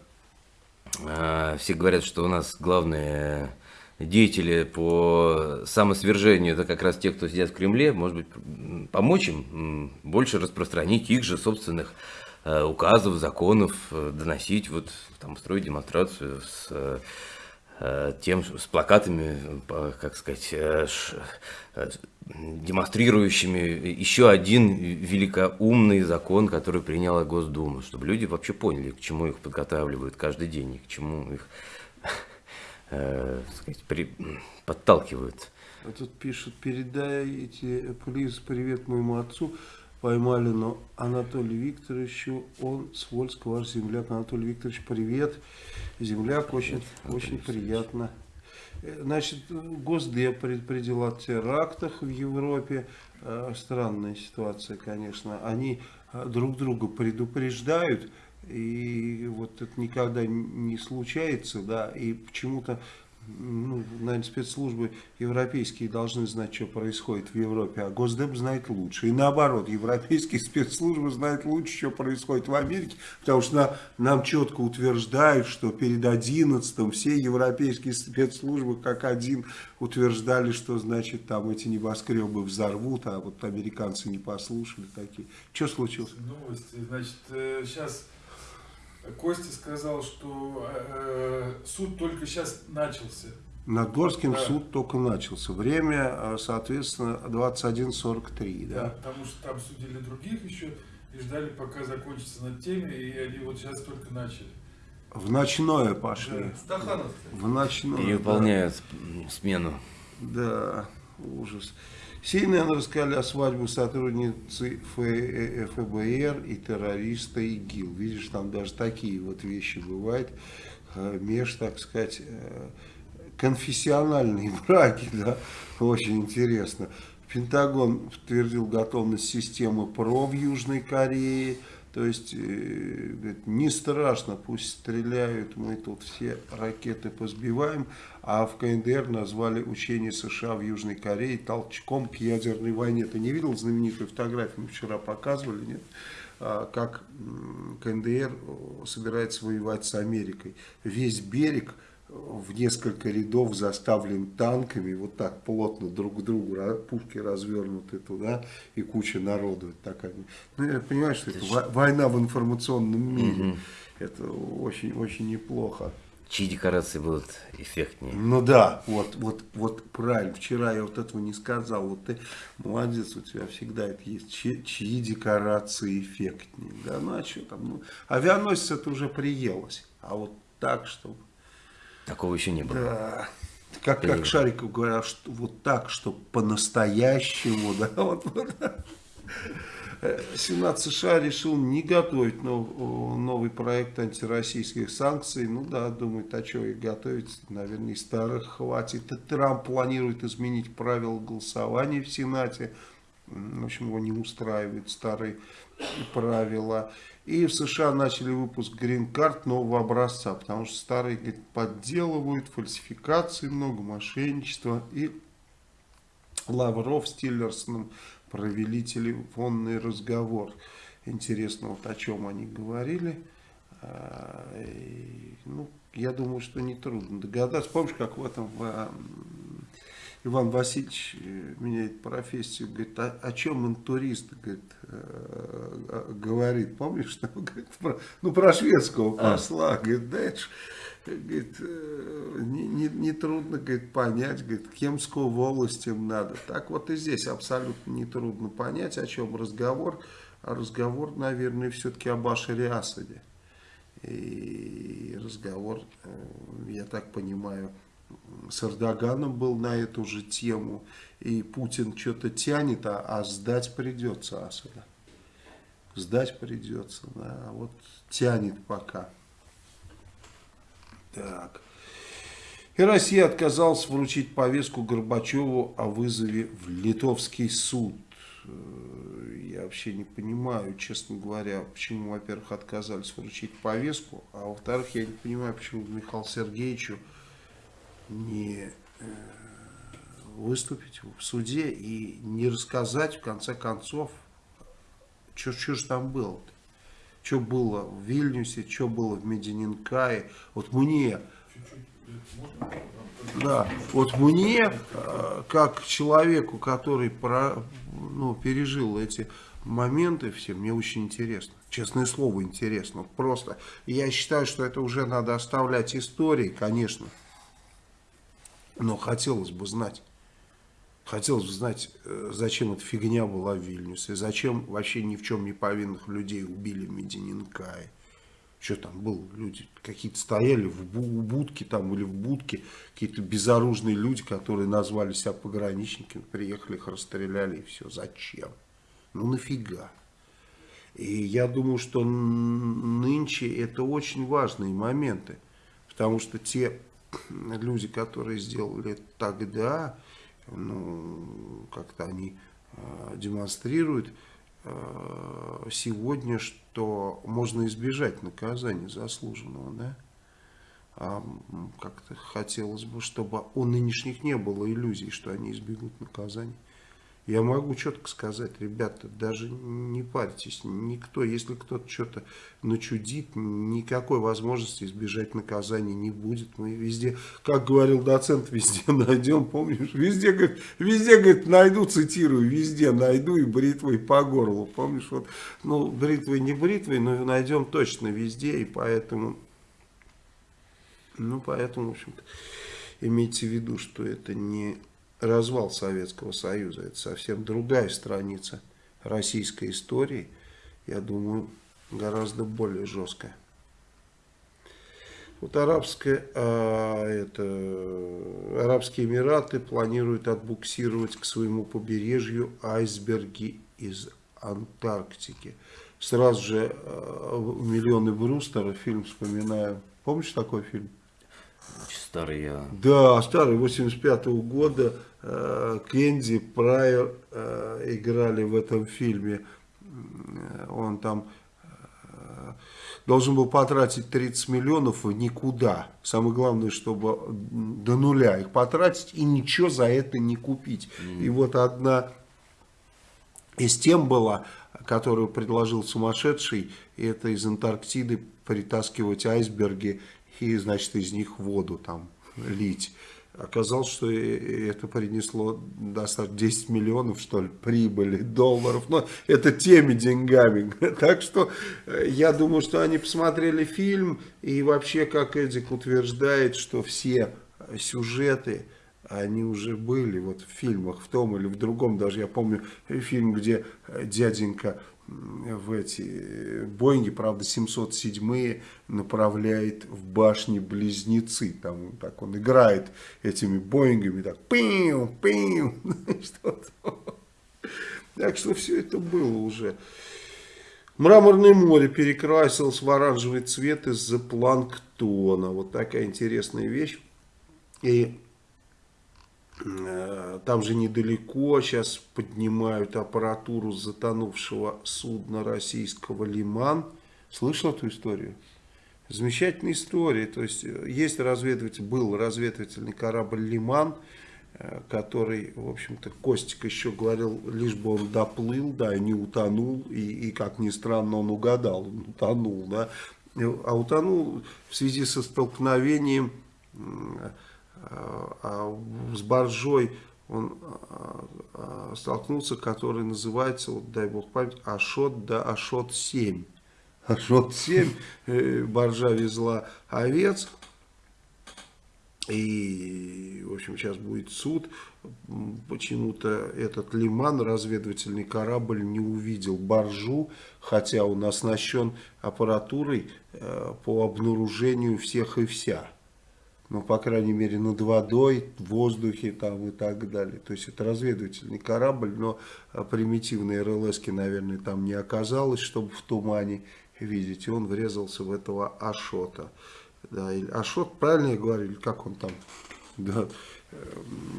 Speaker 3: э, все говорят, что у нас главные деятели по самосвержению, это как раз те, кто сидят в Кремле, может быть, помочь им больше распространить их же собственных э, указов, законов, э, доносить, вот там устроить демонстрацию с э, тем, с плакатами, как сказать, демонстрирующими еще один великоумный закон, который приняла Госдума, чтобы люди вообще поняли, к чему их подготавливают каждый день, и к чему их э, сказать, при, подталкивают.
Speaker 1: А тут пишут, передайте, плиз, привет моему отцу, поймали, но Анатолию Викторовичу, он с Вольска, ваш земляк. Анатолий Викторович, привет. Земляк, очень, привет, очень приятно. Э, значит, Госдеп предупредил о терактах в Европе. Э, странная ситуация, конечно. Они э, друг друга предупреждают, и вот это никогда не случается, да, и почему-то ну, наверное, спецслужбы европейские должны знать, что происходит в Европе, а Госдеп знает лучше. И наоборот, европейские спецслужбы знают лучше, что происходит в Америке, потому что на, нам четко утверждают, что перед 11 все европейские спецслужбы как один утверждали, что значит там эти небоскребы взорвут, а вот американцы не послушали такие. Что случилось?
Speaker 4: Новости, значит, сейчас э, Костя сказал, что э, суд только сейчас начался.
Speaker 1: Над Горским да. суд только начался. Время, э, соответственно, 21.43. Да? да,
Speaker 4: потому что там судили других еще и ждали, пока закончится над теми, и они вот сейчас только начали.
Speaker 1: В ночное пошли.
Speaker 4: Да,
Speaker 1: в ночное.
Speaker 3: Переполняют да. смену.
Speaker 1: Да, ужас. CNN рассказали о свадьбе сотрудницы ФБР и террориста ИГИЛ. Видишь, там даже такие вот вещи бывают. Э, меж, так сказать, э, конфессиональные браки, да, очень интересно. Пентагон подтвердил готовность системы ПРО в Южной Корее. То есть, э, говорит, не страшно, пусть стреляют, мы тут все ракеты позбиваем. А в КНДР назвали учение США в Южной Корее толчком к ядерной войне. Ты не видел знаменитую фотографию, мы вчера показывали, нет? А, как КНДР собирается воевать с Америкой. Весь берег в несколько рядов заставлен танками, вот так плотно друг к другу, пушки развернуты туда, и куча народу. Такая. Ну, я понимаю, что это война в информационном мире. Угу. Это очень-очень неплохо.
Speaker 3: Чьи декорации будут эффектнее?
Speaker 1: Ну да, вот, вот, вот правильно. Вчера я вот этого не сказал. Вот ты молодец, у тебя всегда это есть. Чьи, чьи декорации эффектнее? Да, ну а что там? Ну, авианосец это уже приелось. А вот так, чтобы
Speaker 3: Такого еще не было. Да.
Speaker 1: Как, как Шариков говорил, что вот так, что по-настоящему, да, вот, вот. Сенат США решил не готовить нов, новый проект антироссийских санкций. Ну да, думает, а что их готовить? Наверное, и старых хватит. И Трамп планирует изменить правила голосования в Сенате. В общем, его не устраивают старые правила. И в США начали выпуск грин-карт нового образца, потому что старые говорит, подделывают, фальсификации много, мошенничества. И Лавров с Тиллерсоном провели телефонный разговор. Интересно, вот о чем они говорили. А, и, ну, я думаю, что нетрудно догадаться. Помнишь, как в этом в Иван Васильевич э, меняет профессию, говорит, о, о чем интурист говорит, э, говорит, помнишь, что, говорит, про, ну про шведского а. посла, говорит, да это ж, говорит, э, не, не, не трудно говорит, понять, говорит, Кемскую волость им надо. Так вот и здесь абсолютно не трудно понять, о чем разговор, а разговор, наверное, все-таки об Башаре Асаде. И разговор, я так понимаю, с Эрдоганом был на эту же тему. И Путин что-то тянет, а, а сдать придется Асада. Сдать придется, да. Вот тянет пока. Так. И Россия отказалась вручить повестку Горбачеву о вызове в литовский суд. Я вообще не понимаю, честно говоря, почему, во-первых, отказались вручить повестку, а во-вторых, я не понимаю, почему Михаилу Сергеевичу не э, выступить в суде и не рассказать, в конце концов, Что же там было-то? Что было в Вильнюсе, что было в Медининкае? Вот мне, да, вот мне, э, как человеку, который про, ну, пережил эти моменты все, мне очень интересно. Честное слово, интересно. Просто. Я считаю, что это уже надо оставлять истории, конечно. Но хотелось бы знать. Хотелось бы знать, э, зачем эта фигня была в Вильнюсе, зачем вообще ни в чем не повинных людей убили в Медининкае. Что там было? Люди какие-то стояли в бу- будке там или в будке, какие-то безоружные люди, которые назвали себя пограничниками, приехали, их расстреляли и все. Зачем? Ну нафига? И я думаю, что нынче это очень важные моменты, потому что те люди, которые сделали тогда, ну, как-то они э, демонстрируют э, сегодня, что можно избежать наказания заслуженного, да? А как-то хотелось бы, чтобы у нынешних не было иллюзий, что они избегут наказания. Я могу четко сказать, ребята, даже не парьтесь, никто, если кто-то что-то начудит, никакой возможности избежать наказания не будет. Мы везде, как говорил доцент, везде найдем, помнишь, везде, говорит, везде, говорит, найду, цитирую, везде найду и бритвой по горлу, помнишь, вот, ну, бритвой не бритвой, но найдем точно везде, и поэтому, ну, поэтому, в общем-то, имейте в виду, что это не развал Советского Союза. Это совсем другая страница российской истории. Я думаю, гораздо более жесткая. Вот арабская, а, это, Арабские Эмираты планируют отбуксировать к своему побережью айсберги из Антарктики. Сразу же а, «Миллионы Брустера» фильм вспоминаю. Помнишь такой фильм?
Speaker 3: Старый я.
Speaker 1: Да, старый, 85 -го года. Э, Кенди, Прайер э, играли в этом фильме. Он там э, должен был потратить 30 миллионов в никуда. Самое главное, чтобы до нуля их потратить и ничего за это не купить. Mm. И вот одна из тем была, которую предложил сумасшедший, это из Антарктиды притаскивать айсберги и, значит, из них воду там лить. Оказалось, что это принесло достаточно 10 миллионов, что ли, прибыли, долларов. Но это теми деньгами. Так что э, я думаю, что они посмотрели фильм. И вообще, как Эдик утверждает, что все сюжеты, они уже были вот в фильмах, в том или в другом. Даже я помню фильм, где дяденька в эти Боинги, правда, 707 направляет в башни-близнецы. Там так он играет этими Боингами, так пиу, что-то. Так что все это было уже. Мраморное море перекрасилось в оранжевый цвет из-за планктона. Вот такая интересная вещь. И там же недалеко сейчас поднимают аппаратуру затонувшего судна российского «Лиман». Слышал эту историю? Замечательная история. То есть э, есть разведыватель, был разведывательный корабль «Лиман», э, который, в общем-то, Костик еще говорил, лишь бы он доплыл, да, и не утонул, и, и как ни странно, он угадал, он утонул, да, а утонул в связи со столкновением а с баржой он а, а, столкнулся, который называется, вот, дай бог память, Ашот да Ашот-7. Ашот-7, э, баржа везла овец, и, в общем, сейчас будет суд. Почему-то этот лиман, разведывательный корабль, не увидел баржу, хотя он оснащен аппаратурой э, по обнаружению всех и вся ну, по крайней мере, над водой, в воздухе там и так далее. То есть это разведывательный корабль, но а, примитивной РЛС, наверное, там не оказалось, чтобы в тумане видеть. И он врезался в этого Ашота. Да, или Ашот, правильно я говорю, или как он там? Да,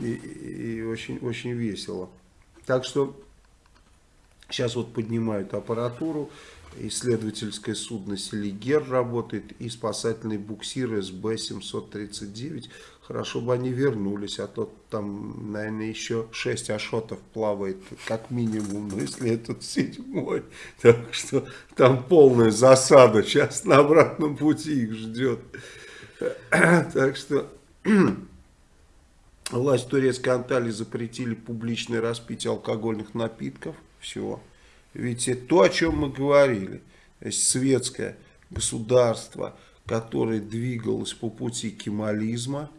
Speaker 1: и, и очень, очень весело. Так что сейчас вот поднимают аппаратуру, исследовательское судно «Селигер» работает и спасательный буксир СБ-739. Хорошо бы они вернулись, а то там, наверное, еще 6 ашотов плавает, как минимум, ну, если этот седьмой. Так что там полная засада, сейчас на обратном пути их ждет. Так что... Власть турецкой Анталии запретили публичное распитие алкогольных напитков. Все. Ведь это то, о чем мы говорили. То есть светское государство, которое двигалось по пути кемализма,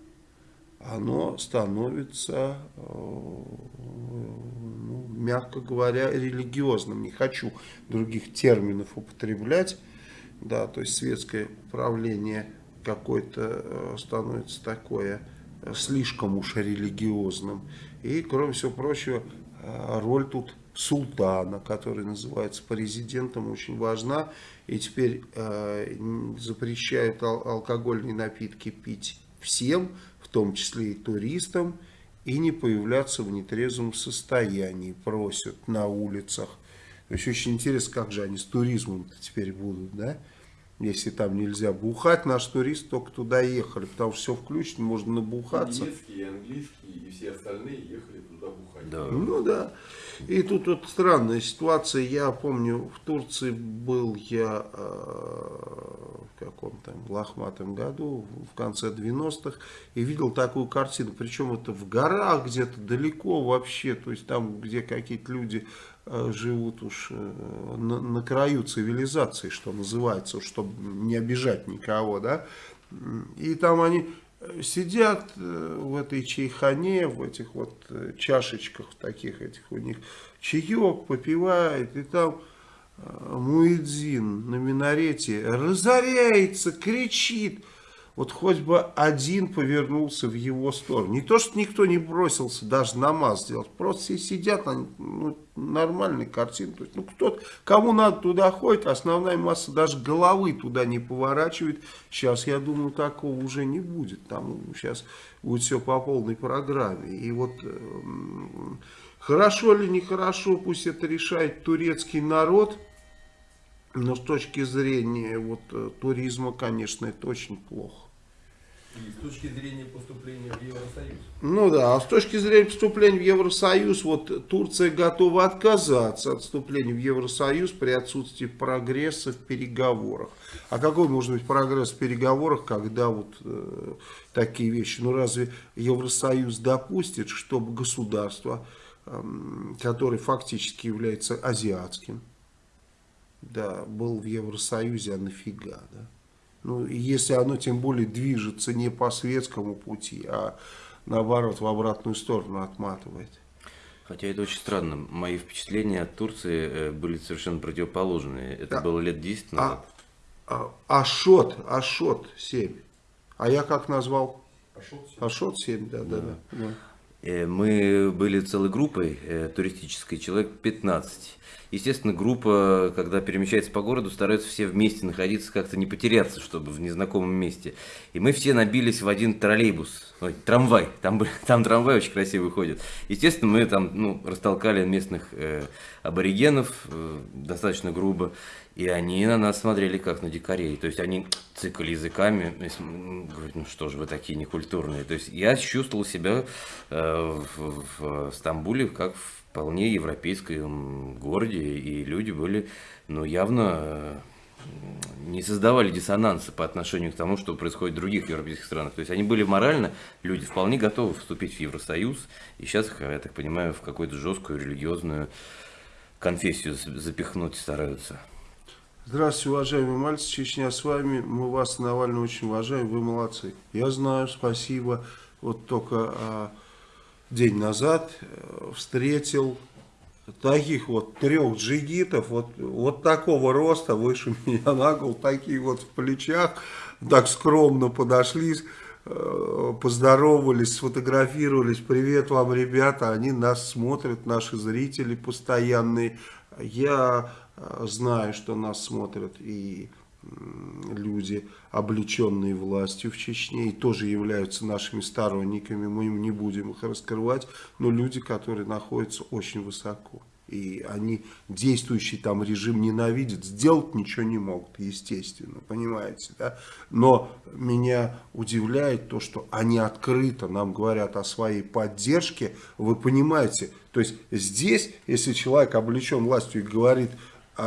Speaker 1: оно становится, э, ну, мягко говоря, религиозным. Не хочу других терминов употреблять. Да, то есть светское управление какое-то э, становится такое слишком уж религиозным. И, кроме всего прочего, э, роль тут султана, который называется президентом, очень важна. И теперь э, запрещают ал алкогольные напитки пить всем, в том числе и туристам, и не появляться в нетрезвом состоянии, просят на улицах. То есть очень интересно, как же они с туризмом теперь будут, да? если там нельзя бухать, наш турист только туда ехали, потому что все включено, можно набухаться.
Speaker 2: И немецкий, и английский, и все остальные ехали туда бухать.
Speaker 3: Да.
Speaker 1: Ну да. И тут вот странная ситуация. Я помню, в Турции был я э, в каком-то лохматом году, в конце 90-х, и видел такую картину. Причем это в горах где-то далеко вообще, то есть там, где какие-то люди Э, живут уж э, на, на краю цивилизации, что называется, чтобы не обижать никого, да, и там они сидят в этой чайхане, в этих вот чашечках таких этих у них, чаек попивают, и там Муэдзин на минарете разоряется, кричит, вот хоть бы один повернулся в его сторону. Не то, что никто не бросился даже намаз сделать, просто все сидят, они, ну, нормальная картина. То есть, ну, кто кому надо туда ходит, основная масса даже головы туда не поворачивает. Сейчас, я думаю, такого уже не будет. Там сейчас будет все по полной программе. И вот... Э, хорошо ли, нехорошо, пусть это решает турецкий народ. Но с точки зрения вот, э, туризма, конечно, это очень плохо.
Speaker 2: И с точки зрения поступления в Евросоюз.
Speaker 1: Ну да, а с точки зрения поступления в Евросоюз, вот Турция готова отказаться от вступления в Евросоюз при отсутствии прогресса в переговорах. А какой может быть прогресс в переговорах, когда вот э, такие вещи? Ну разве Евросоюз допустит, чтобы государство, э, которое фактически является азиатским, да, был в Евросоюзе, а нафига, да? Ну, если оно тем более движется не по светскому пути, а наоборот в обратную сторону отматывает.
Speaker 3: Хотя это очень странно. Мои впечатления от Турции э, были совершенно противоположные. Это да. было лет 10 а, назад.
Speaker 1: А, а, Ашот, Ашот 7. А я как назвал?
Speaker 2: Ашот 7.
Speaker 1: Ашот 7, да, да, да. да.
Speaker 3: Мы были целой группой э, туристической, человек 15. Естественно, группа, когда перемещается по городу, стараются все вместе находиться, как-то не потеряться, чтобы в незнакомом месте. И мы все набились в один троллейбус, ой, трамвай, там, там трамвай очень красивый ходит. Естественно, мы там ну, растолкали местных э, аборигенов э, достаточно грубо. И они на нас смотрели как на дикарей. То есть они цикали языками, говорят, ну что же вы такие некультурные. То есть я чувствовал себя э, в, в Стамбуле как в вполне европейском городе. И люди были, ну явно э, не создавали диссонанса по отношению к тому, что происходит в других европейских странах. То есть они были морально, люди вполне готовы вступить в Евросоюз. И сейчас, я так понимаю, в какую-то жесткую религиозную конфессию запихнуть стараются.
Speaker 1: Здравствуйте, уважаемые мальцы, Чечня с вами. Мы вас, Навальный, очень уважаем, вы молодцы. Я знаю, спасибо. Вот только а, день назад э, встретил таких вот трех джигитов, вот, вот такого роста, выше меня на такие вот в плечах, так скромно подошли, э, поздоровались, сфотографировались. Привет вам, ребята, они нас смотрят, наши зрители постоянные. Я знаю, что нас смотрят и люди, облеченные властью в Чечне, и тоже являются нашими сторонниками, мы им не будем их раскрывать, но люди, которые находятся очень высоко. и они действующий там режим ненавидят, сделать ничего не могут, естественно, понимаете, да? Но меня удивляет то, что они открыто нам говорят о своей поддержке, вы понимаете, то есть здесь, если человек облечен властью и говорит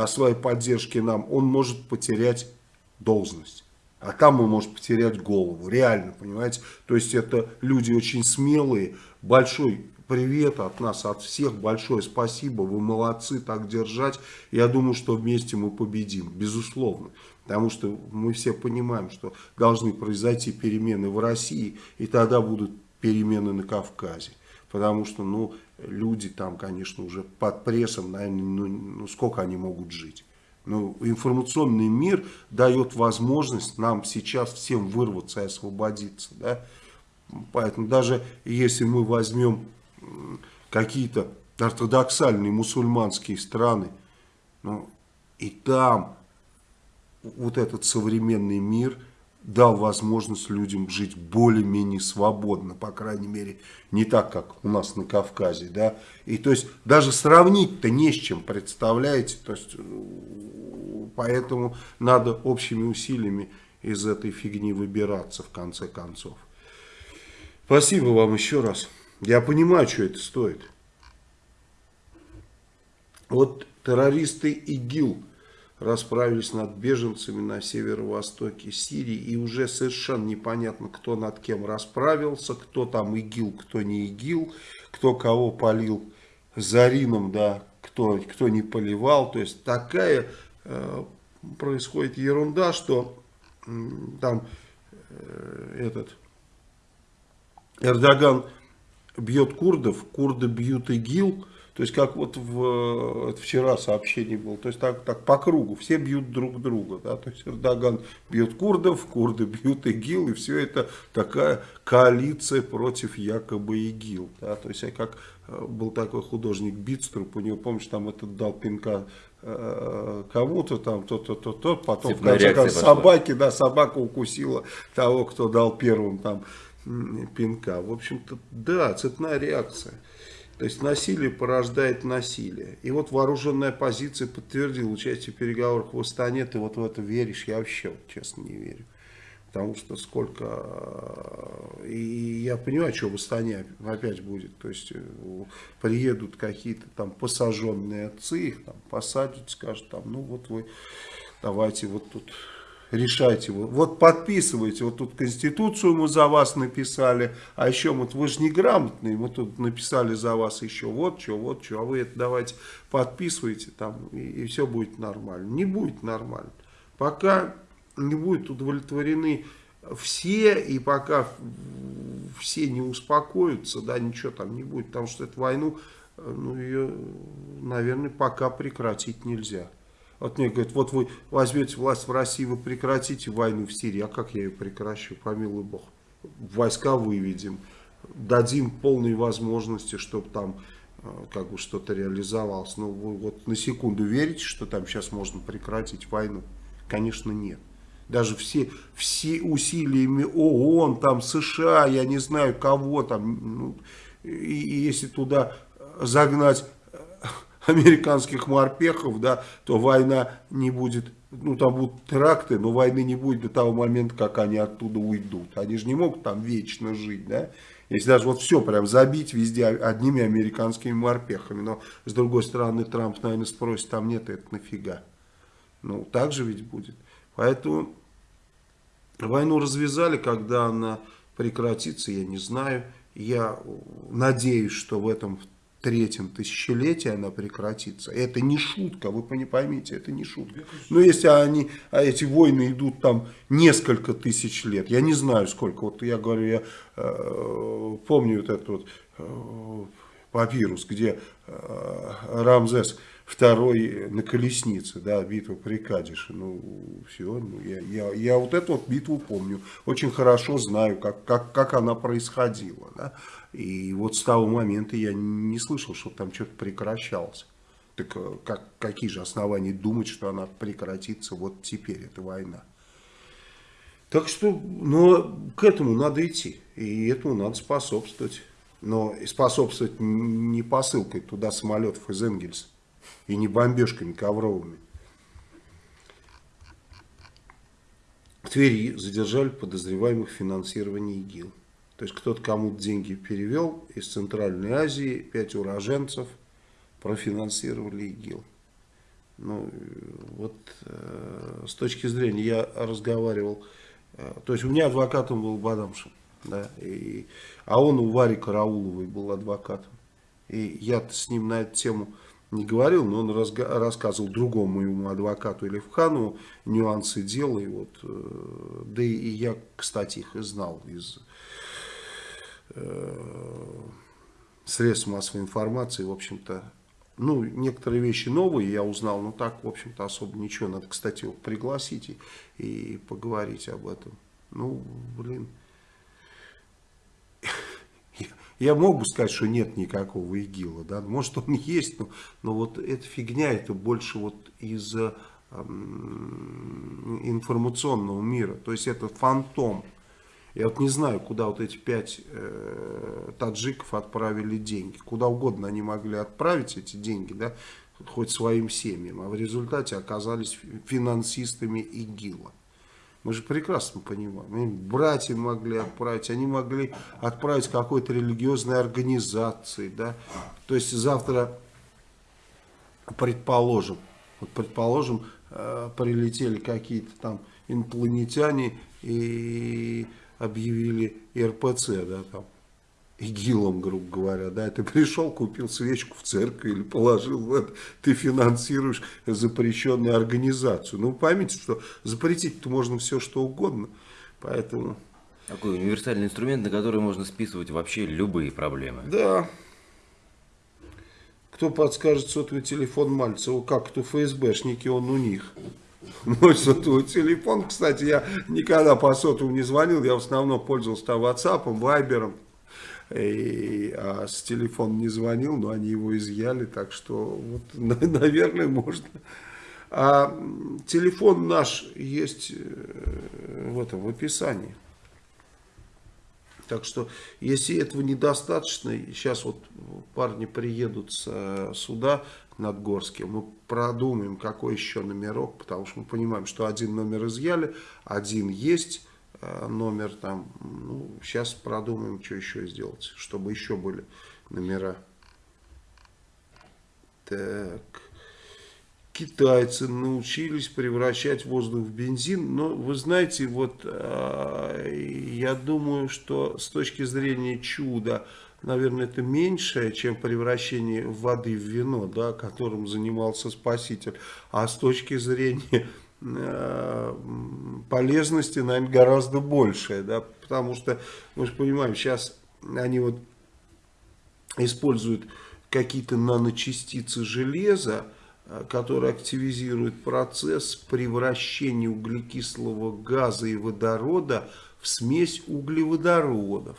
Speaker 1: своей поддержке нам, он может потерять должность. А там он может потерять голову, реально, понимаете? То есть это люди очень смелые. Большой привет от нас, от всех, большое спасибо, вы молодцы, так держать. Я думаю, что вместе мы победим, безусловно. Потому что мы все понимаем, что должны произойти перемены в России, и тогда будут перемены на Кавказе. Потому что, ну, люди там, конечно, уже под прессом, наверное, ну, ну сколько они могут жить. Ну, информационный мир дает возможность нам сейчас всем вырваться и освободиться. Да? Поэтому даже если мы возьмем какие-то ортодоксальные мусульманские страны, ну, и там вот этот современный мир дал возможность людям жить более-менее свободно, по крайней мере, не так, как у нас на Кавказе, да, и то есть даже сравнить-то не с чем, представляете, то есть поэтому надо общими усилиями из этой фигни выбираться в конце концов. Спасибо вам еще раз. Я понимаю, что это стоит. Вот террористы ИГИЛ расправились над беженцами на северо-востоке Сирии. И уже совершенно непонятно, кто над кем расправился, кто там ИГИЛ, кто не ИГИЛ, кто кого полил Зарином, да, кто, кто не поливал. То есть такая э, происходит ерунда, что э, там э, этот Эрдоган бьет курдов, курды бьют ИГИЛ, то есть как вот в, вчера сообщение было, то есть так, так по кругу, все бьют друг друга, да, то есть Эрдоган бьет курдов, курды бьют ИГИЛ, и все это такая коалиция против якобы ИГИЛ, да, то есть как э, был такой художник Битструп, у него, помнишь, там этот дал пинка э, кому-то там, то-то, то-то, потом в конце концов собаки, да, собака укусила того, кто дал первым там пинка. В общем-то, да, цепная реакция. То есть насилие порождает насилие. И вот вооруженная оппозиция подтвердила участие в переговорах в Астане. Ты вот в это веришь? Я вообще, вот, честно, не верю. Потому что сколько... И я понимаю, что в Астане опять будет. То есть э, приедут какие-то там посаженные отцы, их там посадят, скажут, там, ну вот вы давайте вот тут решайте. Вот подписывайте, вот тут Конституцию мы за вас написали, а еще вот вы же неграмотные, мы тут написали за вас еще вот что, вот что, а вы это давайте подписывайте там, и, и все будет нормально. Не будет нормально. Пока не будут удовлетворены все, и пока все не успокоятся, да, ничего там не будет, потому что эту войну, ну, ее, наверное, пока прекратить нельзя. Вот мне говорят, вот вы возьмете власть в России, вы прекратите войну в Сирии. А как я ее прекращу? Помилуй Бог. Войска выведем, дадим полные возможности, чтобы там э, как бы что-то реализовалось. Но вы вот на секунду верите, что там сейчас можно прекратить войну? Конечно, нет. Даже все, все усилиями ООН, там США, я не знаю кого там, ну, и, и если туда загнать американских морпехов, да, то война не будет, ну там будут теракты, но войны не будет до того момента, как они оттуда уйдут. Они же не могут там вечно жить, да. Если даже вот все прям забить везде одними американскими морпехами. Но с другой стороны Трамп, наверное, спросит, там нет, это нафига. Ну так же ведь будет. Поэтому войну развязали, когда она прекратится, я не знаю. Я надеюсь, что в этом третьем тысячелетии она прекратится. Это не шутка, вы поймите, это не шутка. Но если они, а эти войны идут там несколько тысяч лет, я не знаю сколько, вот я говорю, я э, помню вот этот вот э, папирус, где э, Рамзес второй на колеснице, да, битва при Кадише, ну, все, ну, я, я, я вот эту вот битву помню, очень хорошо знаю, как, как, как она происходила, да, и вот с того момента я не слышал, что там что-то прекращалось. Так э, как, какие же основания думать, что она прекратится вот теперь, эта война? Так что, но к этому надо идти, и этому надо способствовать. Но способствовать не посылкой туда самолетов из Энгельса. И не бомбежками ковровыми. В Твери задержали подозреваемых в финансировании ИГИЛ. То есть кто-то кому-то деньги перевел из Центральной Азии, пять уроженцев профинансировали ИГИЛ. Ну, вот э, с точки зрения, я разговаривал, э, то есть у меня адвокатом был Бадамшин, да, и, а он у Вари Карауловой был адвокатом. И я с ним на эту тему не говорил, но он рассказывал другому моему адвокату Левханову нюансы дела. И вот, э, да и, и я, кстати, их и знал из э, средств массовой информации. В общем-то, ну, некоторые вещи новые я узнал, но так, в общем-то, особо ничего. Надо, кстати, его пригласить и, и поговорить об этом. Ну, блин. Я мог бы сказать, что нет никакого ИГИЛа, да, может он есть, но, но вот эта фигня, это больше вот из э, информационного мира, то есть это фантом. Я вот не знаю, куда вот эти пять э, таджиков отправили деньги, куда угодно они могли отправить эти деньги, да, хоть своим семьям, а в результате оказались финансистами ИГИЛа. Мы же прекрасно понимаем. Они братья могли отправить, они могли отправить какой-то религиозной организации. Да? То есть завтра, предположим, вот предположим, э, прилетели какие-то там инопланетяне и объявили РПЦ, да, там, ИГИЛом, грубо говоря, да, ты пришел, купил свечку в церкви или положил в это, ты финансируешь запрещенную организацию. Ну, поймите, что запретить-то можно все, что угодно, поэтому...
Speaker 3: Такой универсальный инструмент, на который можно списывать вообще любые проблемы.
Speaker 1: Да. Кто подскажет сотовый телефон Мальцева, как кто ФСБшники, он у них. Мой сотовый телефон, кстати, я никогда по сотовому не звонил, я в основном пользовался там WhatsApp, Viber, и, а с телефона не звонил, но они его изъяли, так что, вот, наверное, можно. А телефон наш есть э, в этом, в описании. Так что, если этого недостаточно, сейчас вот парни приедут с э, суда над Горским, мы продумаем, какой еще номерок, потому что мы понимаем, что один номер изъяли, один есть, номер там. Ну, сейчас продумаем, что еще сделать, чтобы еще были номера. Так. Китайцы научились превращать воздух в бензин, но вы знаете, вот э, я думаю, что с точки зрения чуда, наверное, это меньшее, чем превращение воды в вино, да, которым занимался Спаситель, а с точки зрения Э, полезности, наверное, гораздо большее, да, потому что, мы же понимаем, сейчас они вот используют какие-то наночастицы железа, э, которые активизируют процесс превращения углекислого газа и водорода в смесь углеводородов.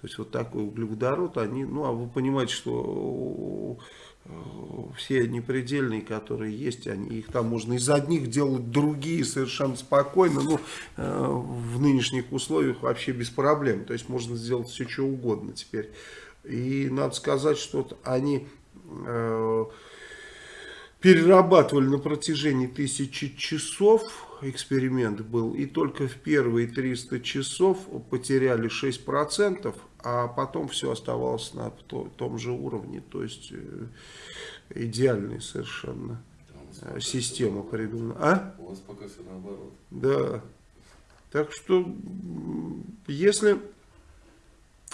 Speaker 1: То есть вот такой углеводород, они, ну а вы понимаете, что все непредельные, которые есть, они, их там можно из одних делать другие совершенно спокойно, ну, э, в нынешних условиях вообще без проблем, то есть можно сделать все, что угодно теперь. И надо сказать, что они э, перерабатывали на протяжении тысячи часов, эксперимент был, и только в первые 300 часов потеряли 6%, а потом все оставалось на том же уровне, то есть э, идеальная совершенно э, система придумана. А?
Speaker 2: У вас пока все наоборот.
Speaker 1: Да. Так что, если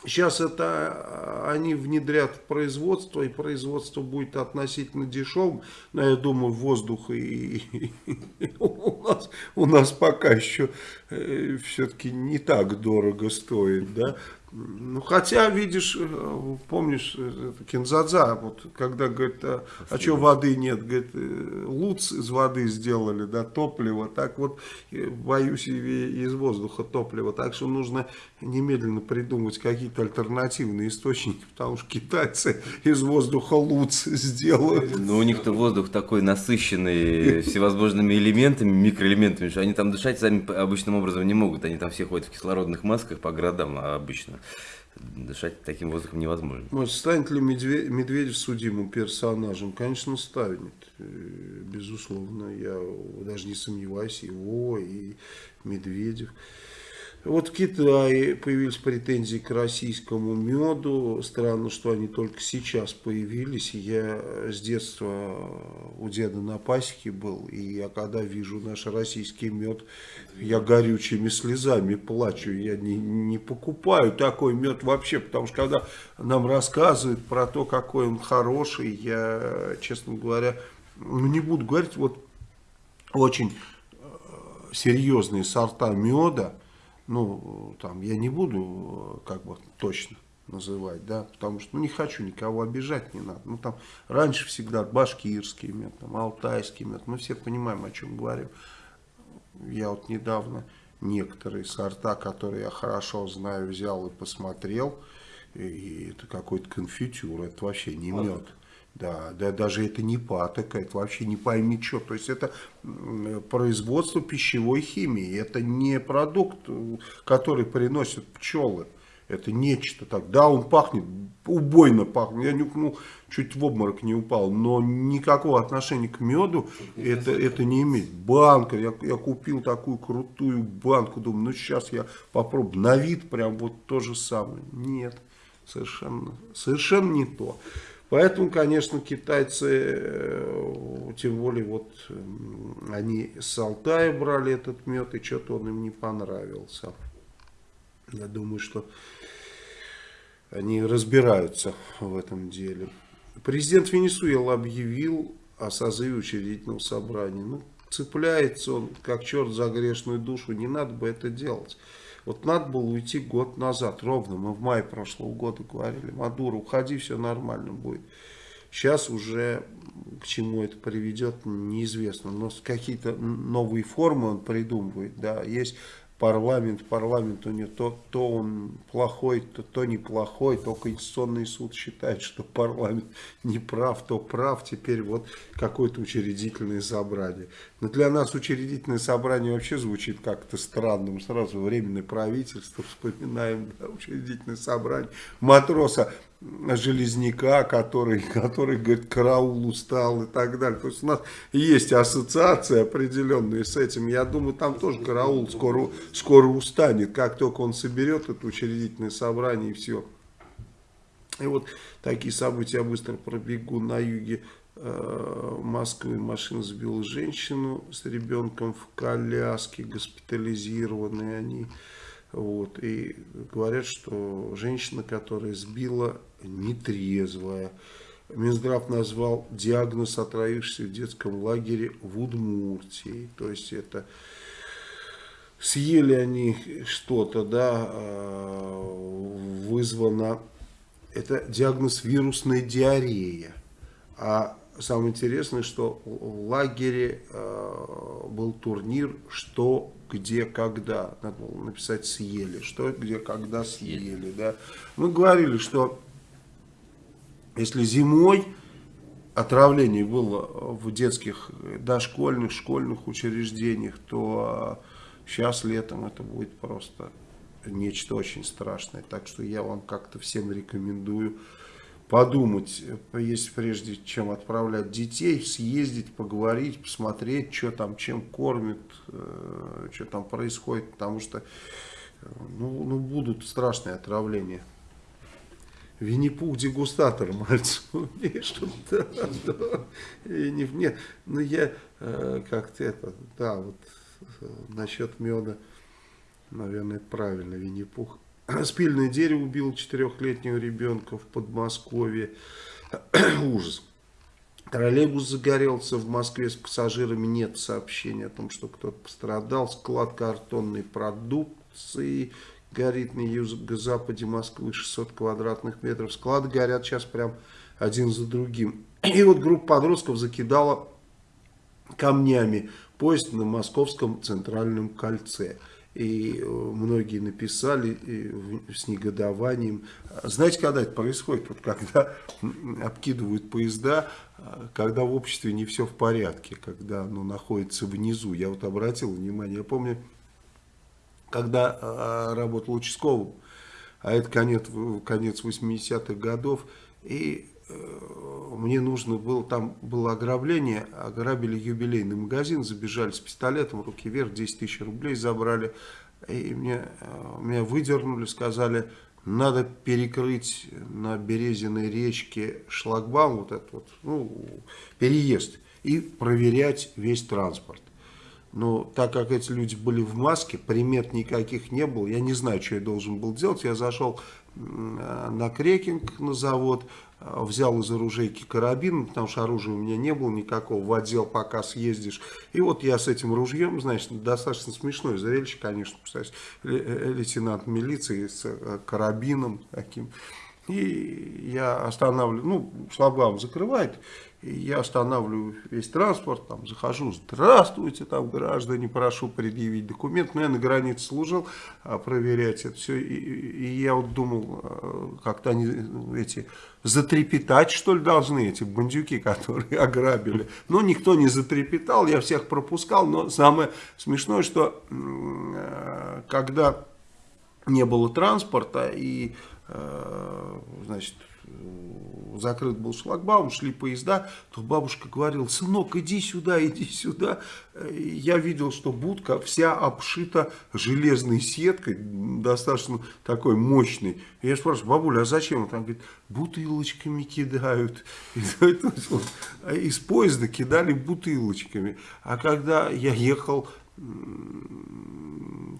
Speaker 1: сейчас это а, они внедрят в производство, и производство будет относительно дешевым, но я думаю, воздух и, и, и у, нас, у нас пока еще э, все-таки не так дорого стоит, да, ну, хотя, видишь, э, помнишь, э, Кинзадза, вот, когда говорит, а, а что воды нет, говорит, э, луц из воды сделали, да, топливо, так вот, боюсь, и из воздуха топливо, так что нужно немедленно придумать какие-то альтернативные источники, потому что китайцы из воздуха луц сделают.
Speaker 3: Ну, у них-то воздух такой насыщенный всевозможными элементами, микроэлементами, что они там дышать сами обычным образом не могут, они там все ходят в кислородных масках по городам обычно. дышать таким воздухом невозможно.
Speaker 1: Может, станет ли Медведев, Медведев судимым персонажем? Конечно, станет. Э, безусловно, я даже не сомневаюсь, его и Медведев. Вот в Китае появились претензии к российскому меду. Странно, что они только сейчас появились. Я с детства у деда на пасеке был. И я когда вижу наш российский мед, я горючими слезами плачу. Я не, не покупаю такой мед вообще. Потому что когда нам рассказывают про то, какой он хороший, я, честно говоря, ну не буду говорить, вот очень э, серьезные сорта меда, ну, там, я не буду, как бы, точно называть, да, потому что, ну, не хочу никого обижать, не надо. Ну, там, раньше всегда башкирский мед, там, алтайский мед, мы все понимаем, о чем говорим. Я вот недавно некоторые сорта, которые я хорошо знаю, взял и посмотрел, и это какой-то конфитюр, это вообще не мед. Да, да, даже это не патока, это вообще не пойми что. То есть это производство пищевой химии, это не продукт, который приносят пчелы. Это нечто так. Да, он пахнет, убойно пахнет. Я нюхнул, чуть в обморок не упал. Но никакого отношения к меду это, это не имеет. Банка, я, я купил такую крутую банку. Думаю, ну сейчас я попробую. На вид прям вот то же самое. Нет, совершенно, совершенно не то. Поэтому, конечно, китайцы, э, тем более вот они с Алтая брали этот мед, и что-то он им не понравился. Я думаю, что они разбираются в этом деле. Президент Венесуэлы объявил о созыве учредительного собрания. Ну, цепляется он, как черт за грешную душу, не надо бы это делать. Вот надо было уйти год назад, ровно, мы в мае прошлого года говорили, Мадуро, уходи, все нормально будет. Сейчас уже к чему это приведет, неизвестно. Но какие-то новые формы он придумывает. Да. Есть парламент, парламент у него то, то он плохой, то, то неплохой, то Конституционный суд считает, что парламент не прав, то прав, теперь вот какое-то учредительное собрание. Но для нас учредительное собрание вообще звучит как-то странно, мы сразу временное правительство вспоминаем, да, учредительное собрание, матроса железняка, который, который говорит, караул устал и так далее. То есть у нас есть ассоциация определенная с этим. Я думаю, там тоже караул скоро, скоро устанет, как только он соберет это учредительное собрание и все. И вот такие события я быстро пробегу на юге э, Москвы. Машина сбила женщину с ребенком в коляске, госпитализированные они. Вот, и говорят, что женщина, которая сбила, нетрезвая. Минздрав назвал диагноз отравившийся в детском лагере в Удмуртии. То есть это съели они что-то, да, а, вызвано, это диагноз вирусная диарея. А самое интересное, что в лагере э, был турнир «Что, где, когда». Надо было написать «съели». «Что, где, когда съели». Да. Мы говорили, что если зимой отравление было в детских дошкольных, школьных учреждениях, то сейчас летом это будет просто нечто очень страшное. Так что я вам как-то всем рекомендую подумать, если прежде чем отправлять детей, съездить, поговорить, посмотреть, что там, чем кормят, э, что там происходит, потому что э, ну, ну, будут страшные отравления. Винни-Пух дегустатор, мальчик, умеешь? Да, да. И не, нет, ну я э, как-то это, да, вот насчет меда, наверное, правильно, Винни-Пух. Спильное дерево убило четырехлетнего ребенка в Подмосковье. Ужас. Троллейбус загорелся в Москве с пассажирами. Нет сообщения о том, что кто-то пострадал. Склад картонной продукции горит на юго-западе Москвы 600 квадратных метров. Склады горят сейчас прям один за другим. И вот группа подростков закидала камнями поезд на московском центральном кольце и э, многие написали с негодованием. Знаете, когда это происходит? Вот когда обкидывают поезда, а, когда в обществе не все в порядке, когда оно находится внизу. Я вот обратил внимание, я помню, когда а, работал участковым, а это конец, конец 80-х годов, и мне нужно было, там было ограбление, ограбили юбилейный магазин, забежали с пистолетом, руки вверх, 10 тысяч рублей забрали, и мне, э, меня выдернули, сказали, надо перекрыть на Березиной речке шлагбаум, вот этот вот, ну, переезд, и проверять весь транспорт. Но так как эти люди были в маске, примет никаких не было, я не знаю, что я должен был делать. Я зашел на крекинг на завод, а, взял из оружейки карабин, потому что оружия у меня не было никакого, в отдел пока съездишь. И вот я с этим ружьем, значит, достаточно смешное зрелище, конечно, представляете, э, лейтенант милиции с э, карабином таким. И я останавливаю, ну, шлагбаум закрывает, я останавливаю весь транспорт, там захожу, здравствуйте, там граждане, прошу предъявить документ. Но я на границе служил, а, проверять это все. И, и я вот думал, а, как-то они эти затрепетать, что ли, должны, эти бандюки, которые ограбили. Но никто не затрепетал, я всех пропускал. Но самое смешное, что а, когда не было транспорта и, значит, закрыт был шлагбаум, шли поезда, то бабушка говорила, сынок, иди сюда, иди сюда. Я видел, что будка вся обшита железной сеткой, достаточно такой мощной. Я спрашиваю, бабуля, а зачем? Он там говорит, бутылочками кидают. Из поезда кидали бутылочками. А когда я ехал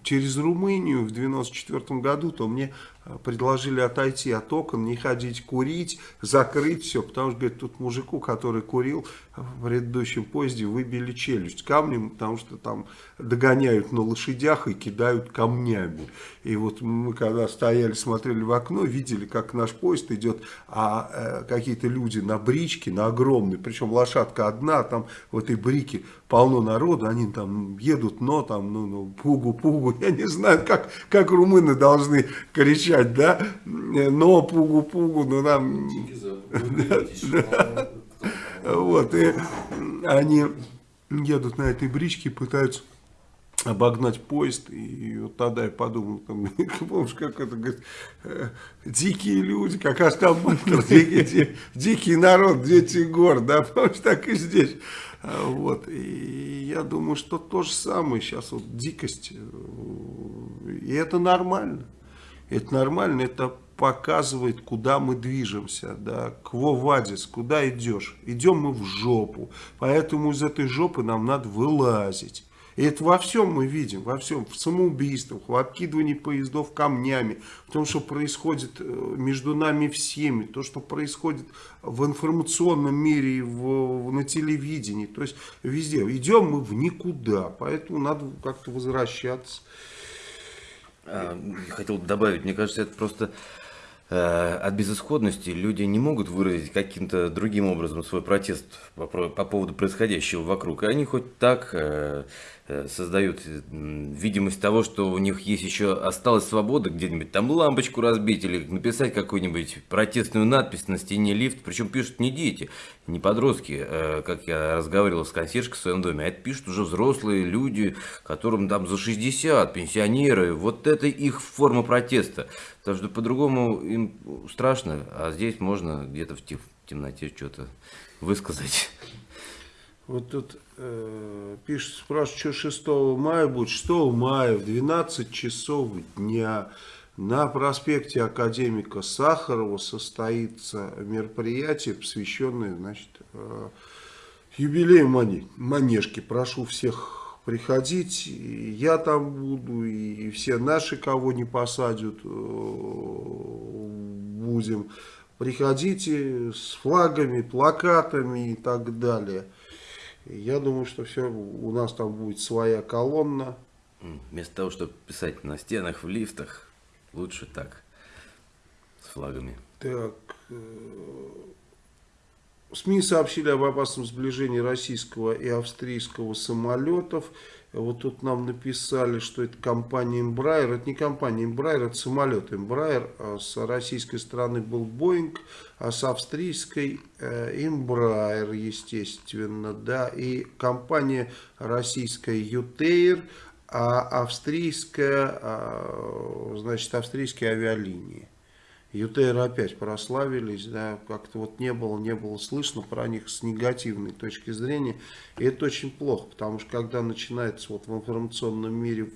Speaker 1: через Румынию в 94 году, то мне э, предложили отойти от окон, не ходить курить, закрыть все, потому что, говорит, тут мужику, который курил в предыдущем поезде, выбили челюсть камнем, потому что там догоняют на лошадях и кидают камнями. И вот мы когда стояли, смотрели в окно, видели, как наш поезд идет, а э, какие-то люди на бричке, на огромной, причем лошадка одна, там в этой брике полно народу, они там едут, но там, ну, ну, пугу-пугу, я не знаю, как, как румыны должны кричать, да, но пугу-пугу, ну там... Вот, и они едут на этой бричке, пытаются обогнать поезд, и вот тогда я подумал, там, помнишь, как это, говорит, э, дикие люди, как Астамбултер, дикий, дикий народ, дети гор, да, помнишь, так и здесь. А, вот, и я думаю, что то же самое сейчас, вот дикость, и это нормально, это нормально, это показывает, куда мы движемся, да, кво вадис, куда идешь, идем мы в жопу, поэтому из этой жопы нам надо вылазить. И это во всем мы видим, во всем, в самоубийствах, в откидывании поездов камнями, в том, что происходит э, между нами всеми, то, что происходит в информационном мире, в, на телевидении, то есть везде. Идем мы в никуда, поэтому надо как-то возвращаться.
Speaker 3: А, хотел добавить, мне кажется, это просто от безысходности люди не могут выразить каким-то другим образом свой протест по, по поводу происходящего вокруг. И они хоть так э, э, создают видимость того, что у них есть еще осталась свобода где-нибудь там лампочку разбить или написать какую-нибудь протестную надпись на стене лифт. Причем пишут не дети, не подростки, как я разговаривал с консьержкой в своем доме, а это пишут уже взрослые люди, которым там за 60, пенсионеры. Вот это их форма протеста. Потому что по-другому им страшно, а здесь можно где-то в темноте что-то высказать.
Speaker 1: Вот тут э, пишет, спрашивают, что 6 мая будет. 6 мая в 12 часов дня на проспекте Академика Сахарова состоится мероприятие, посвященное значит, э, юбилею Манежки. Прошу всех приходить, я там буду, и все наши, кого не посадят, э, будем. Приходите с флагами, плакатами и так далее. Я думаю, что все, у нас там будет своя колонна.
Speaker 3: Вместо того, чтобы писать на стенах, в лифтах, лучше так, с флагами.
Speaker 1: Так, э, СМИ сообщили об опасном сближении российского и австрийского самолетов. Вот тут нам написали, что это компания Embraer. Это не компания Embraer, это самолет Embraer. А с российской стороны был Boeing, а с австрийской э, Embraer, естественно. да. И компания российская Ютейр а австрийская, а, значит, австрийские авиалинии. ЮТР опять прославились, да, как-то вот не было, не было слышно про них с негативной точки зрения, и это очень плохо, потому что когда начинается вот в информационном мире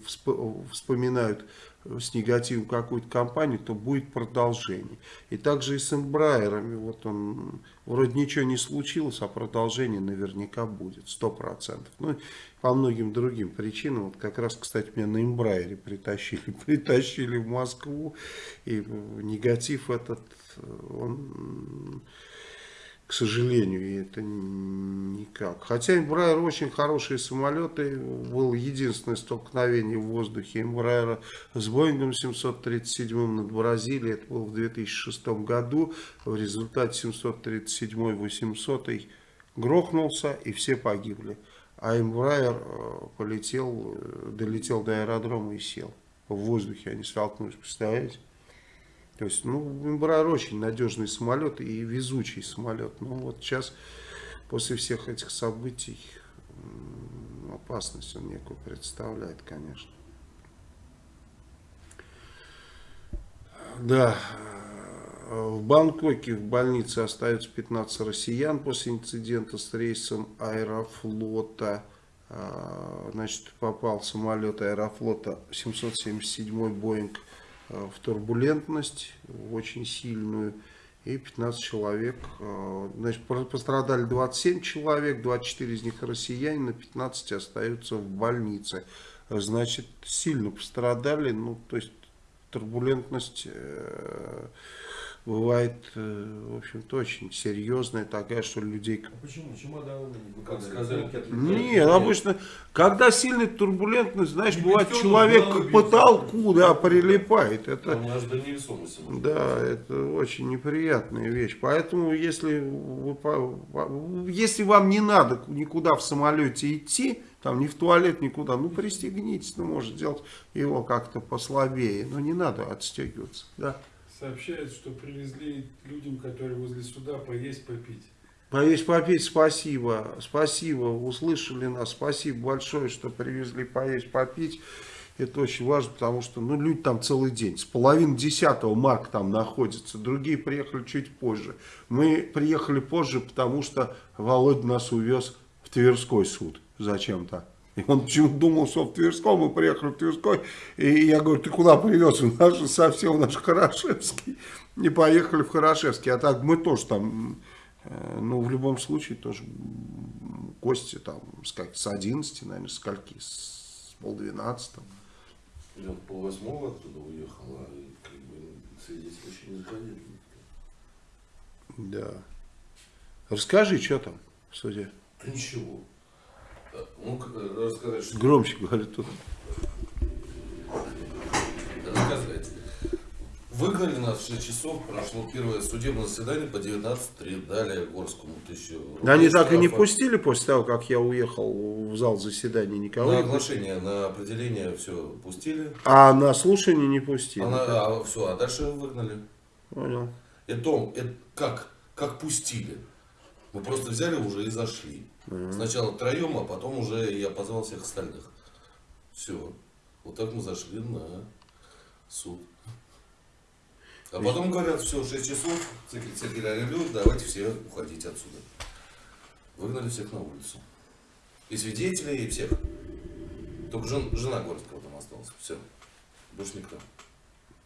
Speaker 1: вспоминают с негативом какую-то компанию, то будет продолжение. И также и с Эмбрайерами, вот он, вроде ничего не случилось, а продолжение наверняка будет, сто процентов. Ну, по многим другим причинам, вот как раз, кстати, меня на Эмбрайере притащили, притащили в Москву, и негатив этот, он к сожалению, это никак. Хотя Эмбрайер очень хорошие самолеты, было единственное столкновение в воздухе Эмбрайера с Боингом 737 над Бразилией, это было в 2006 году, в результате 737-800 грохнулся и все погибли. А Эмбрайер э, полетел, э, долетел до аэродрома и сел. В воздухе они столкнулись, представляете? То есть, ну, Эмбрайер очень надежный самолет и везучий самолет. Но вот сейчас, после всех этих событий, опасность он некую представляет, конечно. Да, в Бангкоке в больнице остаются 15 россиян после инцидента с рейсом Аэрофлота. А, значит, попал самолет Аэрофлота 777 Боинг Э, в турбулентность очень сильную. И 15 человек, э, значит, пострадали 27 человек, 24 из них россияне, на 15 остаются в больнице. Значит, сильно пострадали, ну, то есть турбулентность э, бывает, э, в общем-то, очень серьезная такая, что людей...
Speaker 2: А почему? Чемоданы? Вы как сказали?
Speaker 1: Нет, обычно, когда сильная турбулентность, знаешь, бывает человек к потолку, да, прилипает. Это, да, это очень неприятная вещь. Поэтому, если, вы, если вам не надо никуда в самолете идти, там ни в туалет, никуда, ну пристегнитесь, ну может сделать его как-то послабее, но не надо отстегиваться, да.
Speaker 4: Сообщают, что привезли людям, которые возле суда, поесть, попить.
Speaker 1: Поесть, попить, спасибо. Спасибо, услышали нас. Спасибо большое, что привезли поесть, попить. Это очень важно, потому что ну, люди там целый день. С половины десятого Марк там находится. Другие приехали чуть позже. Мы приехали позже, потому что Володя нас увез в Тверской суд зачем-то. И он почему-то думал, что в Тверском, мы приехали в Тверской, и я говорю, ты куда привез? У нас же совсем наш Хорошевский. И поехали в Хорошевский. А так мы тоже там, э, ну, в любом случае, тоже гости там с, как, с 11, наверное, с скольки, с полдвенадцатого.
Speaker 2: Я полвосьмого оттуда уехала, и как бы свидетель еще не заходили.
Speaker 1: Да. Расскажи, что там в суде?
Speaker 2: Да ничего. Ну, рассказать, что...
Speaker 1: Громче говорит тут.
Speaker 2: Рассказать. Выгнали нас в 6 часов, прошло первое судебное заседание по 19.3, дали Горскому тысячу
Speaker 1: рублей. Они так и не пустили после того, как я уехал в зал заседания никого?
Speaker 2: На оглашение, на определение все пустили.
Speaker 1: А на слушание не пустили?
Speaker 2: А, на, а все, а дальше выгнали.
Speaker 1: Понял.
Speaker 2: Это, это как? Как пустили? Мы просто взяли уже и зашли. Угу. Сначала троем, а потом уже я позвал всех остальных. Все. Вот так мы зашли на суд. А потом говорят, все, 6 часов, секретарь говорит, давайте все уходите отсюда. Выгнали всех на улицу. И свидетелей, и всех. Только жен, жена Горского там осталась. Все. Больше никто.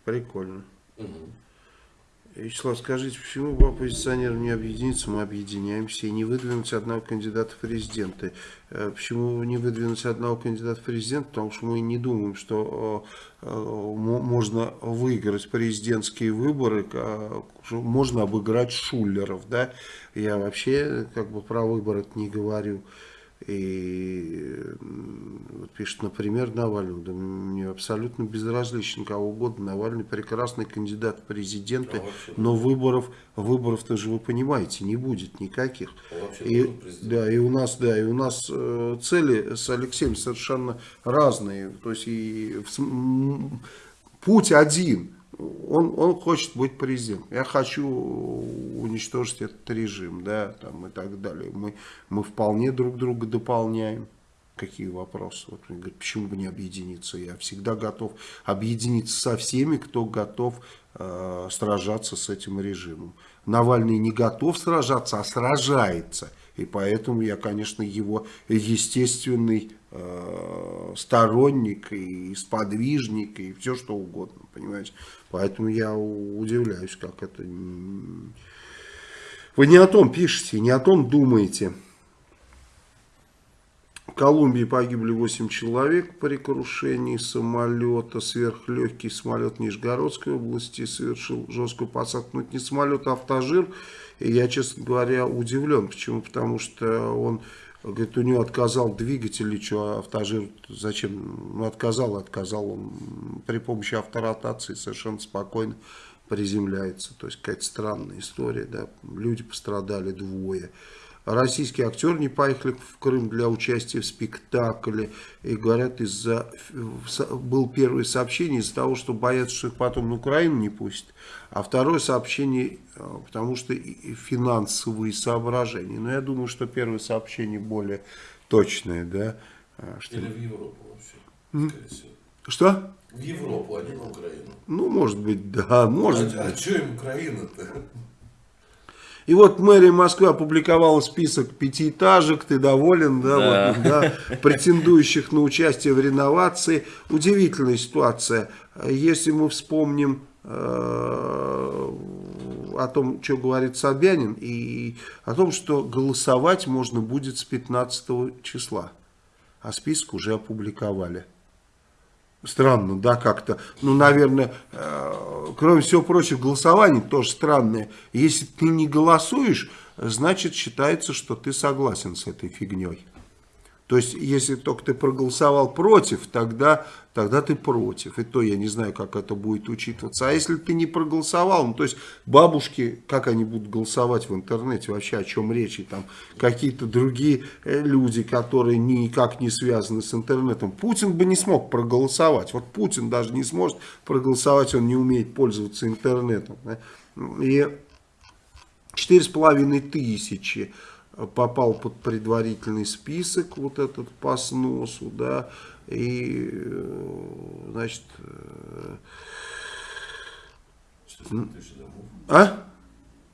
Speaker 1: Прикольно.
Speaker 2: Угу.
Speaker 1: Вячеслав, скажите, почему бы оппозиционерам не объединиться, мы объединяемся и не выдвинуть одного кандидата в президенты? Э, почему не выдвинуть одного кандидата в президент? Потому что мы не думаем, что э, э, можно выиграть президентские выборы, можно обыграть шулеров. Да? Я вообще как бы про выборы не говорю. И вот пишет, например, Навальный. Да мне абсолютно безразлично кого угодно. Навальный прекрасный кандидат в президенты, а но выборов, выборов-то же вы понимаете, не будет никаких.
Speaker 2: А
Speaker 1: и, да, и у нас, да, и у нас э, цели с Алексеем совершенно разные. То есть и в, путь один он, он хочет быть президентом. Я хочу уничтожить этот режим, да, там и так далее. Мы, мы вполне друг друга дополняем. Какие вопросы? Вот он говорит, почему бы не объединиться? Я всегда готов объединиться со всеми, кто готов э, сражаться с этим режимом. Навальный не готов сражаться, а сражается. И поэтому я, конечно, его естественный э, сторонник и сподвижник и все что угодно, понимаете. Поэтому я удивляюсь, как это... Вы не о том пишете, не о том думаете. В Колумбии погибли 8 человек при крушении самолета. Сверхлегкий самолет Нижегородской области совершил жесткую посадку. Но это не самолет, а автожир. И я, честно говоря, удивлен. Почему? Потому что он, говорит, у него отказал двигатель, или что, автожир, зачем? Ну, отказал, отказал. Он при помощи авторотации совершенно спокойно приземляется. То есть, какая-то странная история, да. Люди пострадали двое. Российские актеры не поехали в Крым для участия в спектакле. И говорят, из-за был первое сообщение из-за того, что боятся, что их потом на Украину не пустят. А второе сообщение, потому что финансовые соображения. Но я думаю, что первое сообщение более точное, да.
Speaker 2: Что... Или в Европу вообще, скорее всего.
Speaker 1: Что?
Speaker 2: В Европу, а не на Украину.
Speaker 1: Ну, может быть, да, может
Speaker 2: а,
Speaker 1: быть.
Speaker 2: А что им Украина-то?
Speaker 1: И вот мэрия Москвы опубликовала список пятиэтажек, ты доволен, да,
Speaker 3: Да.
Speaker 1: Вот, да, претендующих на участие в реновации. Удивительная ситуация. Если мы вспомним э, о том, что говорит Собянин, и о том, что голосовать можно будет с 15 числа, а список уже опубликовали. Странно, да, как-то. Ну, наверное, э, кроме всего прочего, голосование тоже странное. Если ты не голосуешь, значит считается, что ты согласен с этой фигней. То есть, если только ты проголосовал против, тогда, тогда ты против. И то я не знаю, как это будет учитываться. А если ты не проголосовал, ну, то есть, бабушки, как они будут голосовать в интернете, вообще о чем речь, и там какие-то другие э, люди, которые никак не связаны с интернетом. Путин бы не смог проголосовать. Вот Путин даже не сможет проголосовать, он не умеет пользоваться интернетом. Да? И 4,5 тысячи попал под предварительный список, вот этот по сносу, да, и, значит...
Speaker 2: 4,5 тысячи домов.
Speaker 1: А?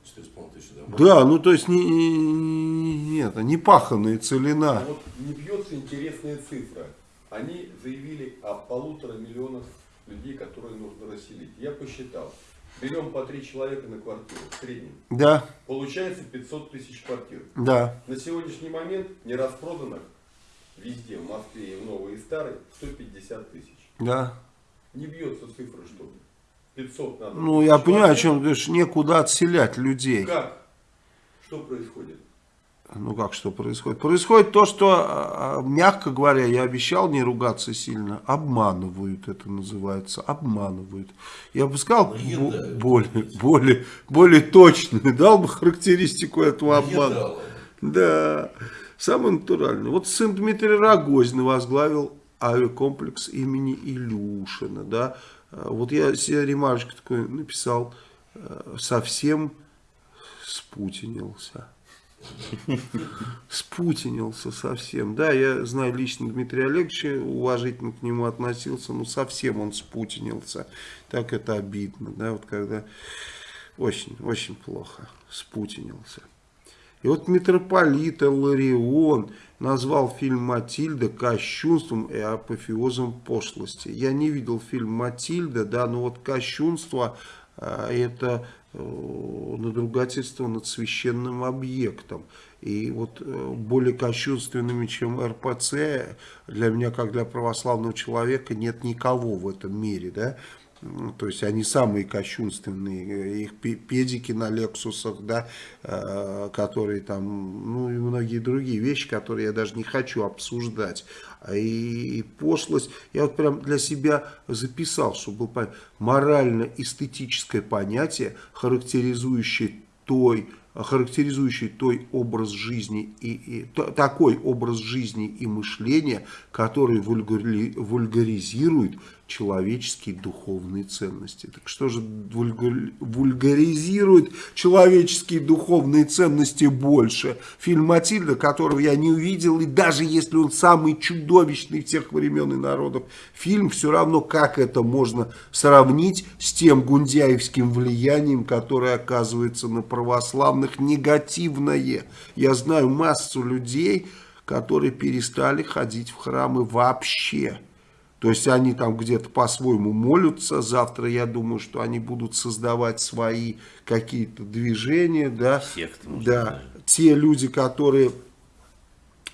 Speaker 2: 4,5 тысячи домов.
Speaker 1: Да, ну то есть не, не, не, не паханная целина.
Speaker 5: А вот не бьется интересная цифра. Они заявили о полутора миллионах людей, которые нужно расселить. Я посчитал. Берем по три человека на квартиру в среднем.
Speaker 1: Да,
Speaker 5: Получается 500 тысяч квартир.
Speaker 1: да.
Speaker 5: На сегодняшний момент не распроданных везде, в Москве и в Новой и Старой, 150 тысяч.
Speaker 1: Да.
Speaker 5: Не бьется цифра, что 500 надо.
Speaker 1: Ну, я понимаю, о чем ты говоришь, некуда отселять людей.
Speaker 5: Как? Что происходит?
Speaker 1: Ну, как что происходит? Происходит то, что, а, а, мягко говоря, я обещал не ругаться сильно, обманывают это называется, обманывают. Я бы сказал
Speaker 2: Наедают.
Speaker 1: более, более, более точно, дал бы характеристику этого обмана.
Speaker 2: Наедало.
Speaker 1: Да, самый натуральный. Вот сын Дмитрия Рогозина возглавил авиакомплекс имени Илюшина, да. А, Вот я себе ремарочку такой написал, э, совсем спутинился. Спутинился совсем. Да, я знаю лично Дмитрия Олеговича, уважительно к нему относился, но совсем он спутинился. Так это обидно, да, вот когда очень, очень плохо спутинился. И вот митрополит Ларион назвал фильм «Матильда» кощунством и апофеозом пошлости. Я не видел фильм «Матильда», да, но вот кощунство а, это надругательство над священным объектом. И вот э, более кощунственными, чем РПЦ, для меня, как для православного человека, нет никого в этом мире, да. То есть они самые кощунственные, э, их пе- педики на Лексусах, да, э, которые там, ну и многие другие вещи, которые я даже не хочу обсуждать. А И, пошлость, я вот прям для себя записал, чтобы был понятно, морально-эстетическое понятие, характеризующее той характеризующий той образ жизни и, и то, такой образ жизни и мышления, который вульгари, вульгаризирует человеческие духовные ценности. Так что же вульгаризирует человеческие духовные ценности больше? Фильм «Матильда», которого я не увидел, и даже если он самый чудовищный всех времен и народов, фильм все равно, как это можно сравнить с тем гундяевским влиянием, которое оказывается на православных негативное. Я знаю массу людей, которые перестали ходить в храмы вообще. То есть они там где-то по-своему молятся. Завтра я думаю, что они будут создавать свои какие-то движения. Да,
Speaker 3: Секты, может,
Speaker 1: да.
Speaker 3: даже.
Speaker 1: Те люди, которые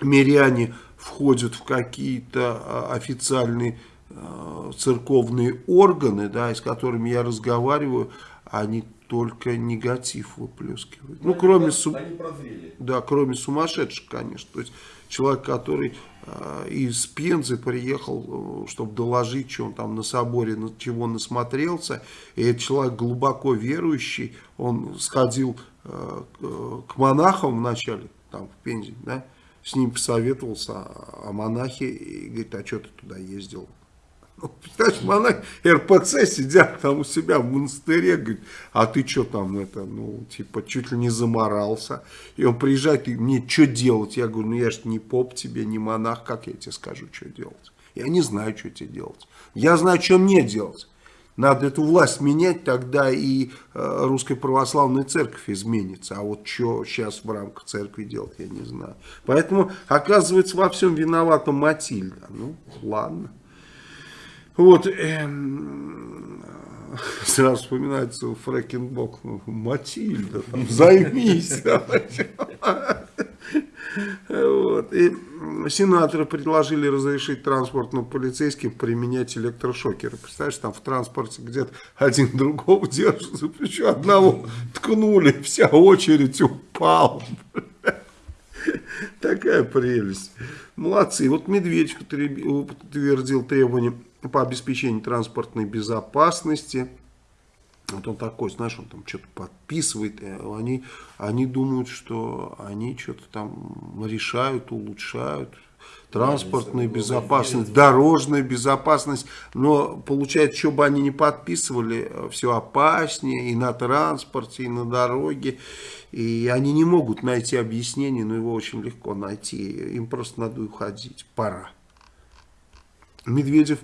Speaker 1: миряне входят в какие-то а, официальные а, церковные органы, да, с которыми я разговариваю, они только негатив выплескивают. Ну, кроме,
Speaker 5: про-
Speaker 1: су-
Speaker 5: Они прозрели.
Speaker 1: да, кроме сумасшедших, конечно. То есть человек, который э, из Пензы приехал, э, чтобы доложить, что он там на соборе, на чего насмотрелся. И этот человек глубоко верующий, он сходил э, к- монахам вначале, там в Пензе, да, с ним посоветовался о монахе и говорит, а что ты туда ездил? Ну, Представляешь, монахи РПЦ сидят там у себя в монастыре, говорит, а ты что там, это, ну, типа, чуть ли не заморался. И он приезжает, и мне что делать? Я говорю, ну я же не поп тебе, не монах, как я тебе скажу, что делать? Я не знаю, что тебе делать. Я знаю, что мне делать. Надо эту власть менять, тогда и э, Русская Православная Церковь изменится. А вот что сейчас в рамках церкви делать, я не знаю. Поэтому, оказывается, во всем виновата Матильда. Ну, ладно. Вот, эм, сразу вспоминается Фрэкенбок, Матильда, там, займись. Вот. И сенаторы предложили разрешить транспортным полицейским применять электрошокеры. Представляешь, там в транспорте где-то один другого держит за плечо, одного ткнули, вся очередь упала. Такая прелесть. Молодцы. Вот утреби- утвердил требования по обеспечению транспортной безопасности. Вот он такой, знаешь, он там что-то подписывает. Они, они думают, что они что-то там решают, улучшают. Транспортная безопасность, дорожная безопасность. Но получается, что бы они ни подписывали, все опаснее и на транспорте, и на дороге. И они не могут найти объяснение, но его очень легко найти. Им просто надо уходить. Пора. Медведев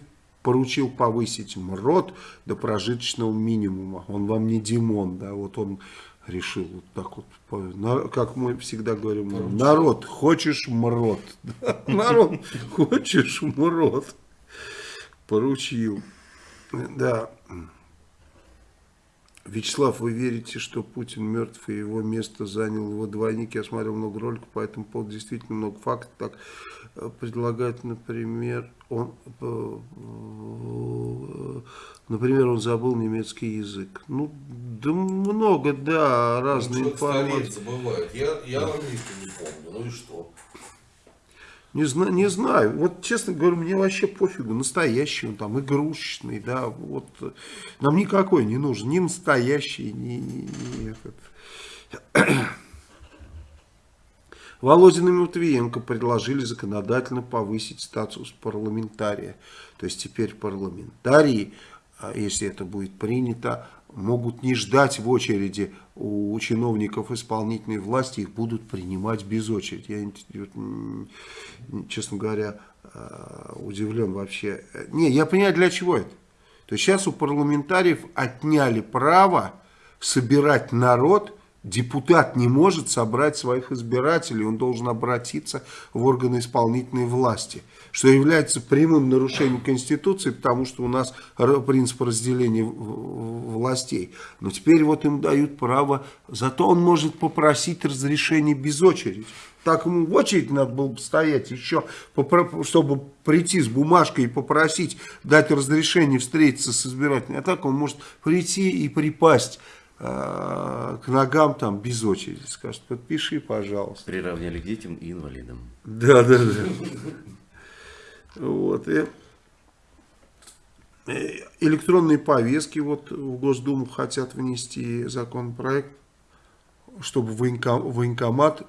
Speaker 1: поручил повысить МРОД до прожиточного минимума. Он вам не Димон, да, вот он решил вот так вот, как мы всегда говорим, народ, хочешь МРОД? Народ, хочешь МРОД? Поручил. Да. Вячеслав, вы верите, что Путин мертв и его место занял его двойник? Я смотрел много роликов по этому поводу, действительно много фактов. Так э, предлагают, например, он, э, э, например, он забыл немецкий язык. Ну, да много, да, разные
Speaker 2: Человек стареет,
Speaker 1: информации.
Speaker 2: Я, я английский не помню, ну и что?
Speaker 1: Не знаю, не знаю. Вот, честно говоря, мне вообще пофигу. Настоящий он там, игрушечный, да. Вот. Нам никакой не нужен. Ни настоящий, ни, ни этот. Володин и Матвиенко предложили законодательно повысить статус парламентария. То есть теперь парламентарии, если это будет принято, могут не ждать в очереди у чиновников исполнительной власти, их будут принимать без очереди. Я, честно говоря, э, удивлен вообще. Не, я понимаю, для чего это. То есть сейчас у парламентариев отняли право собирать народ, депутат не может собрать своих избирателей, он должен обратиться в органы исполнительной власти, что является прямым нарушением Конституции, потому что у нас принцип разделения властей. Но теперь вот им дают право, зато он может попросить разрешения без очереди. Так ему в очередь надо было бы стоять еще, чтобы прийти с бумажкой и попросить дать разрешение встретиться с избирателем. А так он может прийти и припасть к ногам там без очереди. Скажет, подпиши, пожалуйста.
Speaker 3: Приравняли к детям и инвалидам.
Speaker 1: Да, да, да. Вот. И э, электронные повестки вот в Госдуму хотят внести законопроект чтобы военком, военкомат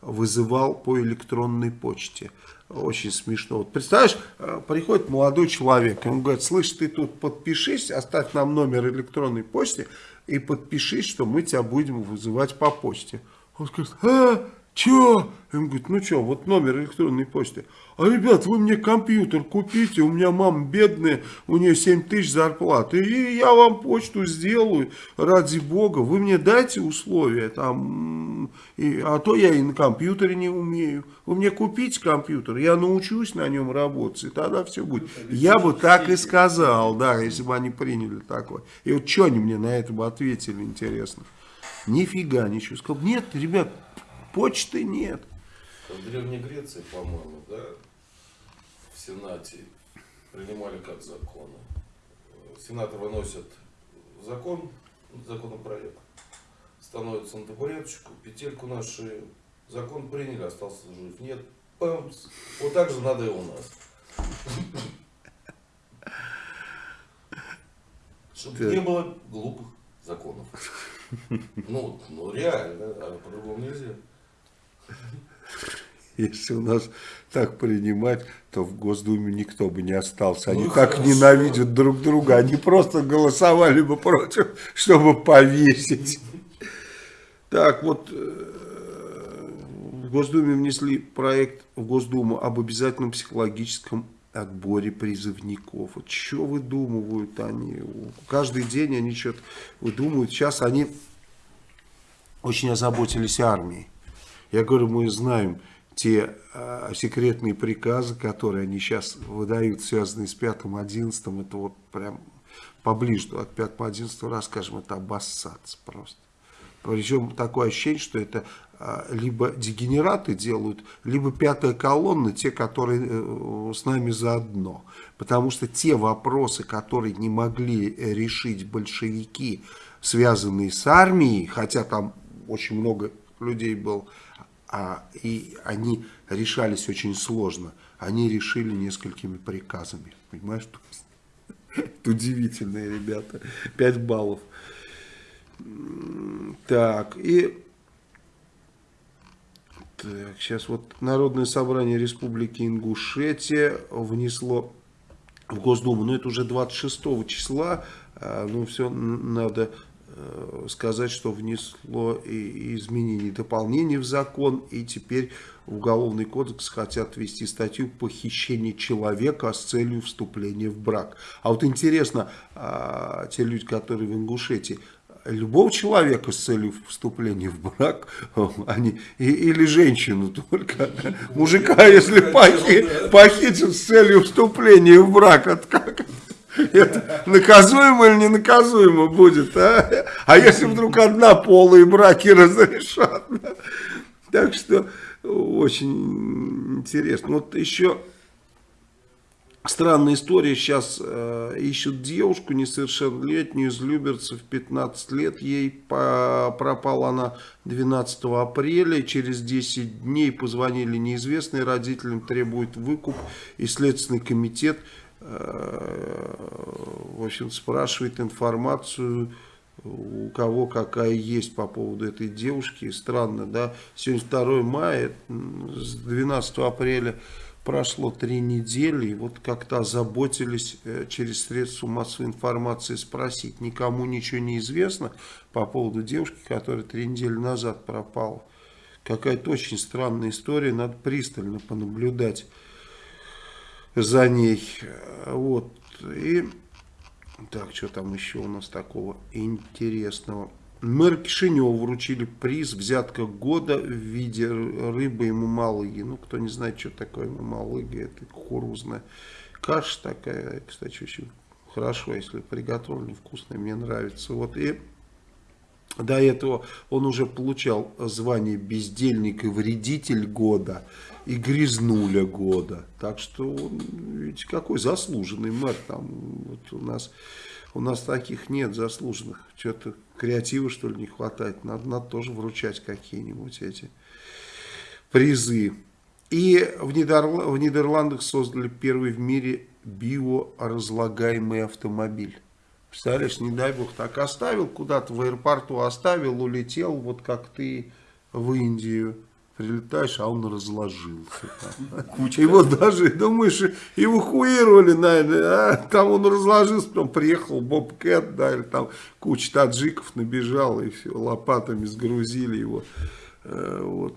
Speaker 1: вызывал по электронной почте. Очень смешно. Вот представляешь, э, приходит молодой человек, он говорит, слышь, ты тут подпишись, оставь нам номер электронной почты и подпишись, что мы тебя будем вызывать по почте. Он скажет, а, Че? Он говорит, ну что, вот номер электронной почты. А, ребят, вы мне компьютер купите, у меня мама бедная, у нее 7 тысяч зарплаты, и я вам почту сделаю, ради бога, вы мне дайте условия, там, и, а то я и на компьютере не умею. Вы мне купите компьютер, я научусь на нем работать, и тогда все будет. Я бы так и сказал, да, если бы они приняли такое. И вот что они мне на это бы ответили, интересно. Нифига ничего. Сказал, нет, ребят, почты нет.
Speaker 2: В Древней Греции, по-моему, да, в Сенате принимали как законы. Сенатор выносит закон, законопроект, становится на табуреточку, петельку на шею. Закон приняли, остался жив. Нет, памс. Вот так же надо и у нас. Чтобы не было глупых законов. Ну, ну реально, а по-другому нельзя.
Speaker 1: Если у нас так принимать, то в Госдуме никто бы не остался. Они
Speaker 2: Ну,
Speaker 1: так
Speaker 2: хорошо.
Speaker 1: ненавидят друг друга. Они просто голосовали бы против, чтобы повесить. Так, вот э, в Госдуме внесли проект в Госдуму об обязательном психологическом отборе призывников. Вот что выдумывают они? Каждый день они что-то выдумывают. Сейчас они очень озаботились армией. Я говорю, мы знаем те э, секретные приказы, которые они сейчас выдают, связанные с 5-11, это вот прям поближе от 5-11 расскажем, это обоссаться просто. Причем такое ощущение, что это э, либо дегенераты делают, либо пятая колонна, те, которые э, с нами заодно. Потому что те вопросы, которые не могли решить большевики, связанные с армией, хотя там очень много людей было, а, и они решались очень сложно. Они решили несколькими приказами. Понимаешь? Это удивительные ребята. 5 баллов. Так, и... Так, сейчас вот Народное собрание Республики Ингушетия внесло в Госдуму, но это уже 26 числа, а, ну все надо сказать, что внесло и изменения и дополнения в закон, и теперь в Уголовный кодекс хотят ввести статью похищение человека с целью вступления в брак. А вот интересно, а, те люди, которые в Ингушетии, любого человека с целью вступления в брак, они, и- или женщину только, мужика, если похи- похитят с целью вступления в брак, это как? Это наказуемо или не наказуемо будет, а? А если вдруг однополые браки разрешат? Так что очень интересно. Вот еще Странная история. Сейчас э, ищут девушку несовершеннолетнюю из Люберцев, 15 лет. Ей по- пропала она 12 апреля. Через 10 дней позвонили неизвестные родителям, требуют выкуп. И Следственный комитет в общем, спрашивает информацию у кого какая есть по поводу этой девушки. Странно, да? Сегодня 2 мая, с 12 апреля прошло три недели, и вот как-то озаботились э, через средства массовой информации спросить. Никому ничего не известно по поводу девушки, которая три недели назад пропала. Какая-то очень странная история, надо пристально понаблюдать за ней. Э, Вот, и... Так, что там еще у нас такого интересного? Мэр Кишинева вручили приз «Взятка года» в виде рыбы и мамалыги. Ну, кто не знает, что такое мамалыга, это кукурузная каша такая. Кстати, очень хорошо, если приготовлена, вкусная, мне нравится. Вот и до этого он уже получал звание «Бездельник и вредитель года» и «Грязнуля года». Так что, он, видите, какой заслуженный мэр. Там вот у нас, у нас таких нет заслуженных. Что-то креатива, что ли, не хватает. Надо, надо тоже вручать какие-нибудь эти призы. И в, Нидерла- в Нидерландах создали первый в мире биоразлагаемый автомобиль. Представляешь, не дай бог, так оставил куда-то в аэропорту, оставил, улетел, вот как ты в Индию прилетаешь, а он разложился. Его даже, думаешь, эвакуировали, наверное, а? там он разложился, потом приехал Боб Кэт, да, или там куча таджиков набежала, и все, лопатами сгрузили его. Э, вот.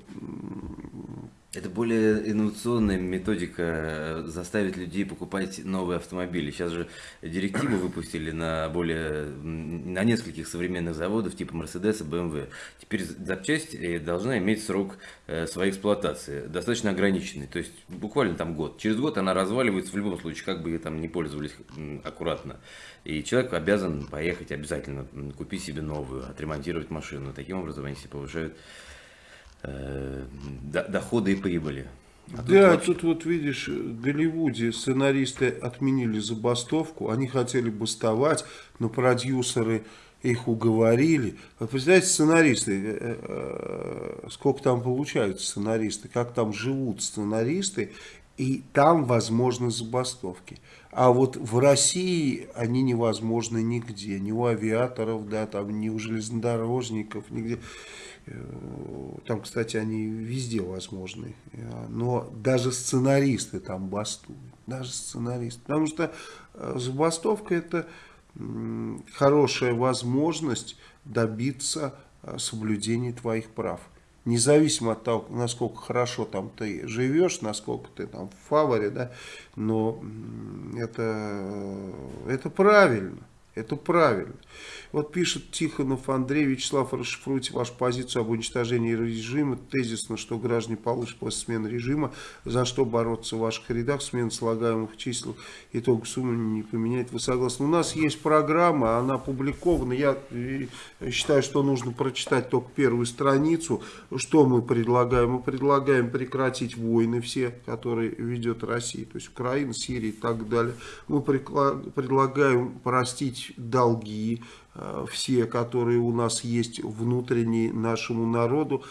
Speaker 3: Это более инновационная методика э, заставить людей покупать новые автомобили. Сейчас же директиву выпустили на более на нескольких современных заводах типа Mercedes и BMW. Теперь запчасть э, должна иметь срок э, своей эксплуатации достаточно ограниченный, то есть буквально там год. Через год она разваливается в любом случае, как бы ее там не пользовались аккуратно. И человек обязан поехать обязательно купить себе новую, отремонтировать машину. Таким образом они себе повышают Э, доходы и прибыли.
Speaker 1: А да, тут, тут вот видишь, в Голливуде сценаристы отменили забастовку, они хотели бастовать, но продюсеры их уговорили. Вы представляете, сценаристы, э, э, сколько там получают сценаристы, как там живут сценаристы, и там возможны забастовки. А вот в России они невозможны нигде, ни у авиаторов, да, там, ни у железнодорожников, нигде. Э, там, кстати, они везде возможны. Э, но даже сценаристы там бастуют. Даже сценаристы. Потому что э, забастовка это хорошая возможность добиться соблюдения твоих прав. Независимо от того, насколько хорошо там ты живешь, насколько ты там в фаворе, да, но это, это правильно. Это правильно. Вот пишет Тихонов Андрей Вячеслав, расшифруйте вашу позицию об уничтожении режима. Тезисно, что граждане получат после смены режима, за что бороться в ваших рядах, смена слагаемых чисел, итог суммы не поменяет. Вы согласны? У нас есть программа, она опубликована. Я э, считаю, что нужно прочитать только первую страницу. Что мы предлагаем? Мы предлагаем прекратить войны все, которые ведет Россия, то есть Украина, Сирия и так далее. Мы предлагаем простить долги, Э, все, которые у нас есть внутренние нашему народу,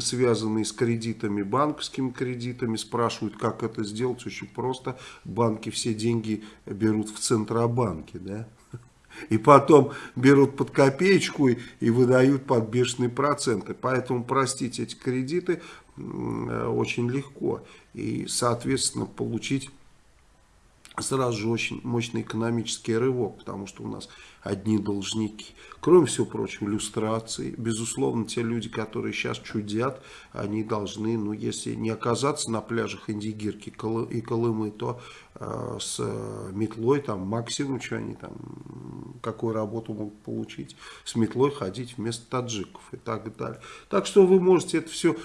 Speaker 1: связанные с кредитами, банковскими кредитами. Спрашивают, как это сделать. Очень просто. Банки все деньги берут в Центробанке. Да? И потом берут под копеечку и, и выдают под бешеные проценты. Поэтому простить эти кредиты э, очень легко. И, соответственно, получить сразу же очень мощный экономический рывок, потому что у нас одни должники. Кроме всего прочего, иллюстрации. Безусловно, те люди, которые сейчас чудят, они должны, ну, если не оказаться на пляжах Индигирки и Колымы, то э, с метлой, там, максимум, что они там, какую работу могут получить, с метлой ходить вместо таджиков и так далее. Так что вы можете это все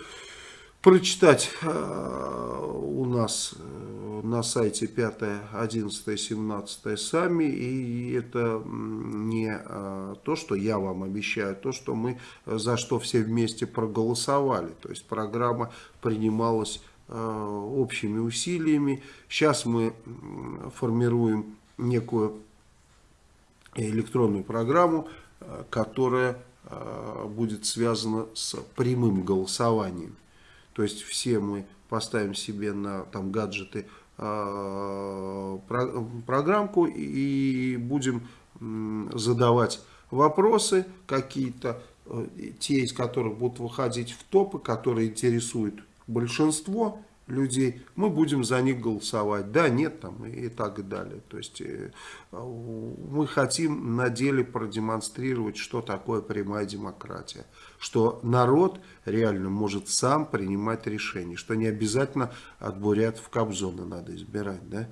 Speaker 1: прочитать э, у нас э, на сайте 5, 11, 17 сами. И это не э, то, что я вам обещаю, то, что мы за что все вместе проголосовали. То есть программа принималась общими усилиями. Сейчас мы формируем некую электронную программу, которая будет связана с прямым голосованием. То есть все мы поставим себе на там гаджеты э, про, программку и будем э, задавать вопросы какие-то, э, те из которых будут выходить в топы, которые интересуют большинство людей, мы будем за них голосовать. Да, нет, там и так далее. То есть э, мы хотим на деле продемонстрировать, что такое прямая демократия. Что народ реально может сам принимать решения. Что не обязательно от бурятов Кобзона надо избирать. Да?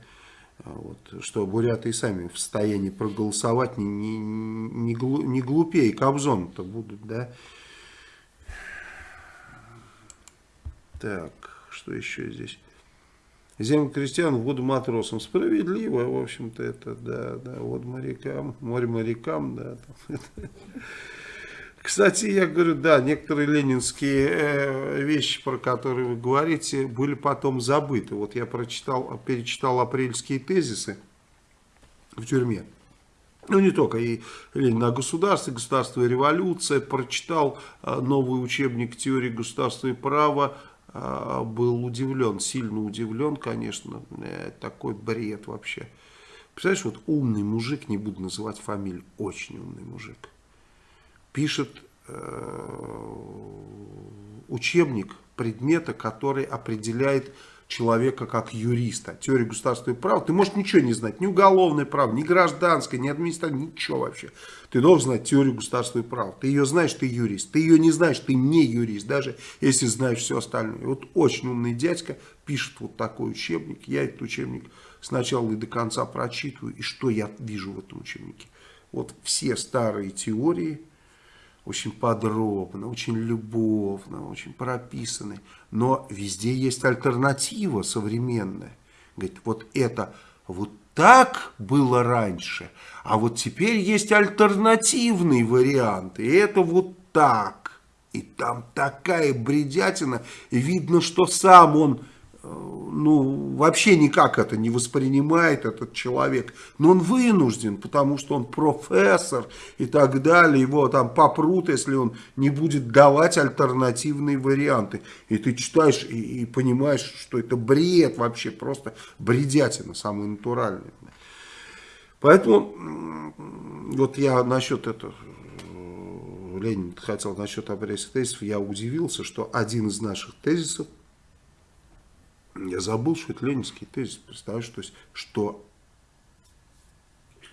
Speaker 1: А вот, что буряты и сами в состоянии проголосовать не, не, не, не глупее Кобзона-то будут. Да? Так что еще здесь? Землю крестьян, воду матросам. Справедливо, в общем-то, это, да, да, воду морякам, море морякам, да. Кстати, я говорю, да, некоторые ленинские э, вещи, про которые вы говорите, были потом забыты. Вот я прочитал, перечитал апрельские тезисы в тюрьме. Ну, не только, и Ленин о государстве, государство и революция, прочитал э, новый учебник теории государства и права, был удивлен, сильно удивлен, конечно, такой бред вообще. Представляешь, вот умный мужик, не буду называть фамилию, очень умный мужик, пишет э, учебник предмета, который определяет человека как юриста. Теория государственного права. Ты можешь ничего не знать. Ни уголовное право, ни гражданское, ни административное, ничего вообще. Ты должен знать теорию государственного права. Ты ее знаешь, ты юрист. Ты ее не знаешь, ты не юрист. Даже если знаешь все остальное. Вот очень умный дядька пишет вот такой учебник. Я этот учебник сначала и до конца прочитываю. И что я вижу в этом учебнике? Вот все старые теории, очень подробно, очень любовно, очень прописаны. Но везде есть альтернатива современная. Говорит, вот это вот так было раньше, а вот теперь есть альтернативный вариант, и это вот так. И там такая бредятина, видно, что сам он ну, вообще никак это не воспринимает этот человек. Но он вынужден, потому что он профессор и так далее. Его там попрут, если он не будет давать альтернативные варианты. И ты читаешь и, и понимаешь, что это бред вообще, просто бредятина, самый натуральный. Поэтому вот я насчет этого, Ленин хотел насчет апрельских тезисов, я удивился, что один из наших тезисов я забыл, что это ленинский тезис, представляешь, то есть, что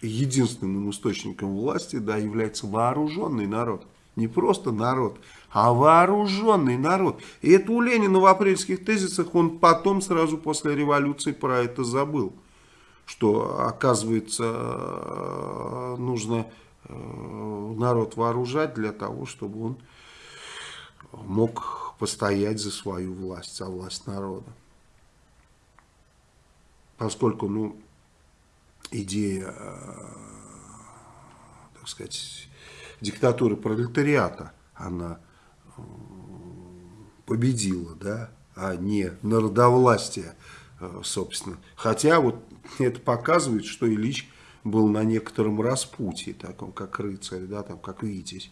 Speaker 1: единственным источником власти да, является вооруженный народ. Не просто народ, а вооруженный народ. И это у Ленина в апрельских тезисах, он потом, сразу после революции, про это забыл. Что, оказывается, нужно э, народ вооружать для того, чтобы он мог постоять за свою власть, за власть народа поскольку, ну, идея, э, так сказать, диктатуры пролетариата, она э, победила, да, а не народовластие, э, собственно. Хотя вот это показывает, что Ильич был на некотором распутье, таком как рыцарь, да, там как витязь.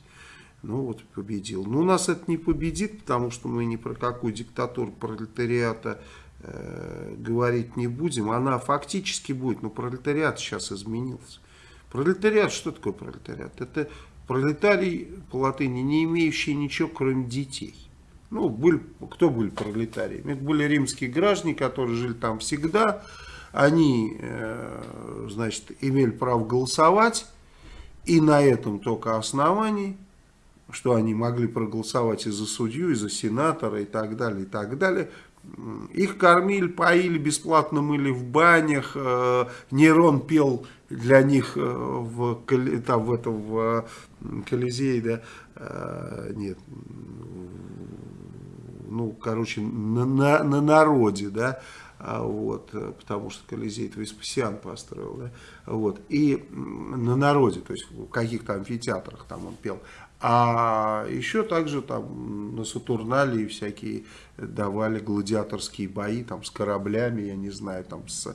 Speaker 1: Ну вот победил. Но у нас это не победит, потому что мы ни про какую диктатуру пролетариата Э, говорить не будем, она фактически будет, но пролетариат сейчас изменился. Пролетариат, что такое пролетариат? Это пролетарий по латыни, не имеющий ничего, кроме детей. Ну, были, кто были пролетариями? Это были римские граждане, которые жили там всегда. Они, э, значит, имели право голосовать. И на этом только основании, что они могли проголосовать и за судью, и за сенатора, и так далее, и так далее, их кормили, поили, бесплатно мыли в банях. Э, Нерон пел для них э, в, там, в, этом, в Колизее, да, э, нет, ну, короче, на, на, на народе, да, а вот, потому что Колизей это Веспасиан построил, да, вот, и на народе, то есть в каких-то амфитеатрах там он пел, а еще также там на Сатурнале всякие давали гладиаторские бои там с кораблями, я не знаю, там с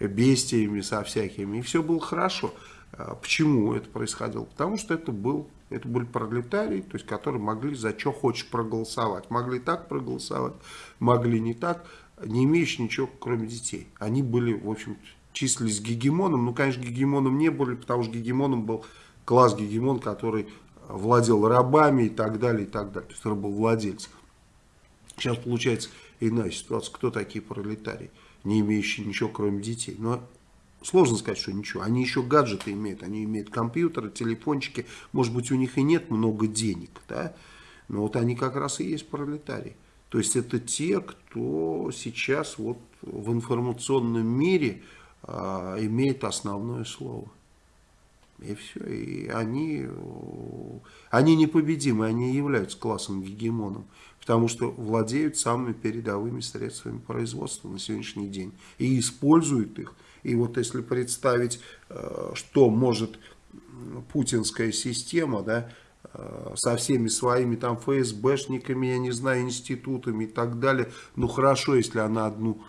Speaker 1: бестиями, со всякими. И все было хорошо. А почему это происходило? Потому что это был это были пролетарии, то есть, которые могли за что хочешь проголосовать. Могли так проголосовать, могли не так, не имеющие ничего, кроме детей. Они были, в общем числились гегемоном. Ну, конечно, гегемоном не были, потому что гегемоном был класс гегемон, который владел рабами и так далее, и так далее. То есть рабовладельцы. Сейчас получается иная ситуация. Кто такие пролетарии, не имеющие ничего, кроме детей? Но сложно сказать, что ничего. Они еще гаджеты имеют. Они имеют компьютеры, телефончики. Может быть, у них и нет много денег, да? Но вот они как раз и есть пролетарии. То есть это те, кто сейчас вот в информационном мире а, имеет основное слово. И все. И они, они непобедимы, они являются классом гегемоном, потому что владеют самыми передовыми средствами производства на сегодняшний день и используют их. И вот если представить, э, что может путинская система, да, э, со всеми своими там ФСБшниками, я не знаю, институтами и так далее, ну хорошо, если она одну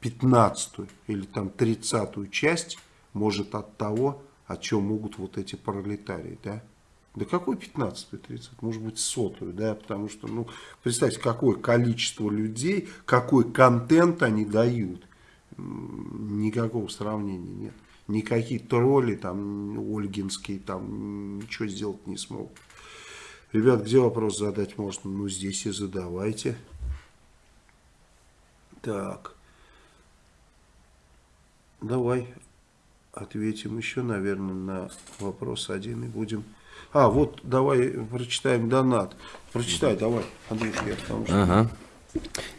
Speaker 1: пятнадцатую или там тридцатую часть может от того о чем могут вот эти пролетарии, да? Да какой 15 30 может быть сотую, да, потому что, ну, представьте, какое количество людей, какой контент они дают, никакого сравнения нет. Никакие тролли, там, ольгинские, там, ничего сделать не смогут. Ребят, где вопрос задать можно? Ну, здесь и задавайте. Так. Давай ответим еще, наверное, на вопрос один и будем... А, вот давай прочитаем донат. Прочитай, давай, Андрюш, я потому что...
Speaker 3: Ага.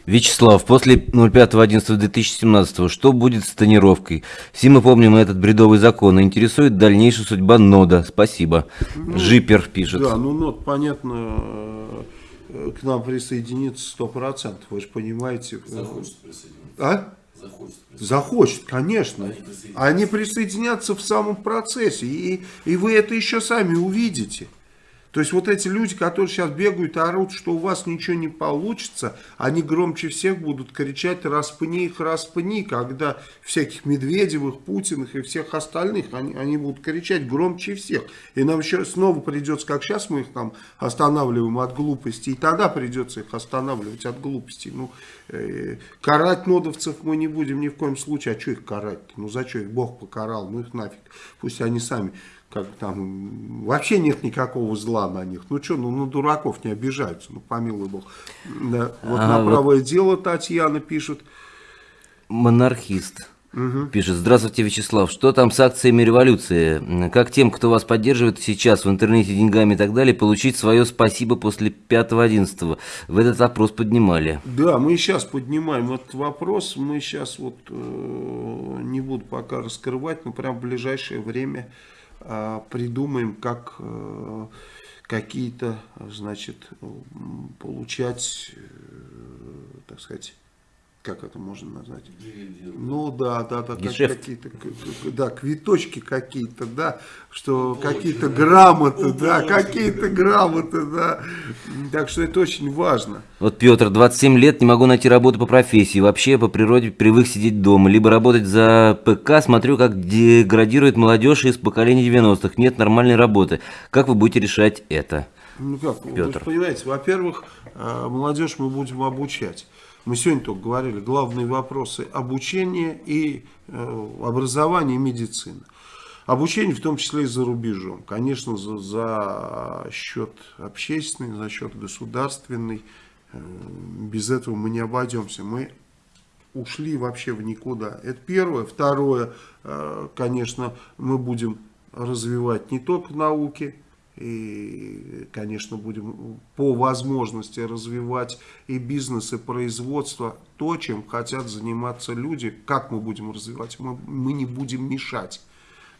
Speaker 3: Вячеслав, после 05.11.2017 что будет с тонировкой? Все мы помним этот бредовый закон. Интересует дальнейшая судьба нода. Спасибо. Жипер пишет.
Speaker 1: Да, ну нот, понятно, э, к нам присоединится сто процентов, вы же понимаете.
Speaker 2: Захочет присоединиться.
Speaker 1: А?
Speaker 2: Захочет.
Speaker 1: Захочет, конечно.
Speaker 2: Они присоединятся.
Speaker 1: Они присоединятся в самом процессе, и, и вы это еще сами увидите. То есть вот эти люди, которые сейчас бегают и орут, что у вас ничего не получится, они громче всех будут кричать «распни их, распни», когда всяких Медведевых, Путиных и всех остальных, они, они будут кричать громче всех. И нам еще снова придется, как сейчас мы их там останавливаем от глупости, и тогда придется их останавливать от глупости. Ну, э, карать нодовцев мы не будем ни в коем случае. А что их карать? -то? Ну, за что их Бог покарал? Ну, их нафиг. Пусть они сами как там, вообще нет никакого зла на них. Ну что, ну на дураков не обижаются, ну помилуй бог. Да. Вот
Speaker 3: А,
Speaker 1: на
Speaker 3: вот-
Speaker 1: правое дело Татьяна пишет.
Speaker 3: Монархист. Пишет, здравствуйте, Вячеслав, что там с акциями революции? Как тем, кто вас поддерживает сейчас в интернете деньгами и так далее, получить свое спасибо после 5.11? В этот опрос поднимали.
Speaker 1: Да, мы сейчас поднимаем этот вопрос. Мы сейчас вот э, не буду пока раскрывать, но прям в ближайшее время э, придумаем, как э, какие-то, значит, получать, э, так сказать, как это можно назвать?
Speaker 2: Дивиденды.
Speaker 1: Ну да, да, да, как- какие-то, да, квиточки какие-то, да, что
Speaker 2: Уполочки,
Speaker 1: какие-то грамоты, да, какие-то грамоты, да. Так что это очень важно.
Speaker 3: Вот Петр, 27 лет, не могу найти работу по профессии. Вообще по природе привык сидеть дома. Либо работать за ПК, смотрю, как деградирует молодежь из поколения 90-х. Нет нормальной работы. Как вы будете решать это?
Speaker 1: Ну как, вы
Speaker 3: Петр.
Speaker 1: же понимаете, во-первых, э, молодежь мы будем обучать. Мы сегодня только говорили, главные вопросы обучения и э, образования и медицины. Обучение в том числе и за рубежом. Конечно, за, за счет общественный, за счет государственный. Э, Без этого мы не обойдемся. Мы ушли вообще в никуда. Это первое. Второе, э, конечно, мы будем развивать не только науки, и, конечно, будем по возможности развивать и бизнес, и производство, то, чем хотят заниматься люди. Как мы будем развивать? Мы, мы не будем мешать.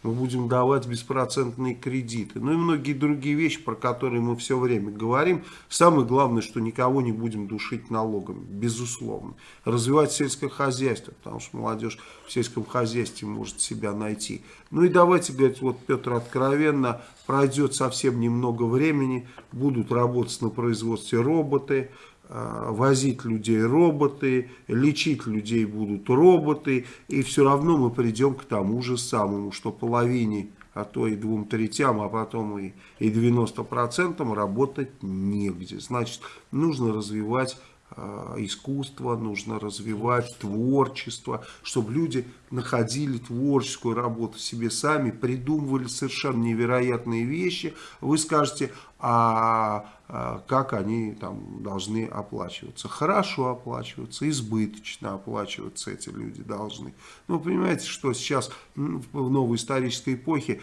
Speaker 1: Мы будем давать беспроцентные кредиты. Ну и многие другие вещи, про которые мы все время говорим. Самое главное, что никого не будем душить налогами, безусловно. Развивать сельское хозяйство, потому что молодежь в сельском хозяйстве может себя найти. Ну и давайте говорить, вот Петр откровенно, пройдет совсем немного времени, будут работать на производстве роботы, возить людей роботы, лечить людей будут роботы, и все равно мы придем к тому же самому, что половине, а то и двум третям, а потом и, и 90% работать негде. Значит, нужно развивать э, искусство, нужно развивать творчество, чтобы люди находили творческую работу себе сами, придумывали совершенно невероятные вещи. Вы скажете, а, а как они там должны оплачиваться? Хорошо оплачиваться, избыточно оплачиваться эти люди должны. Ну, понимаете, что сейчас в новой исторической эпохе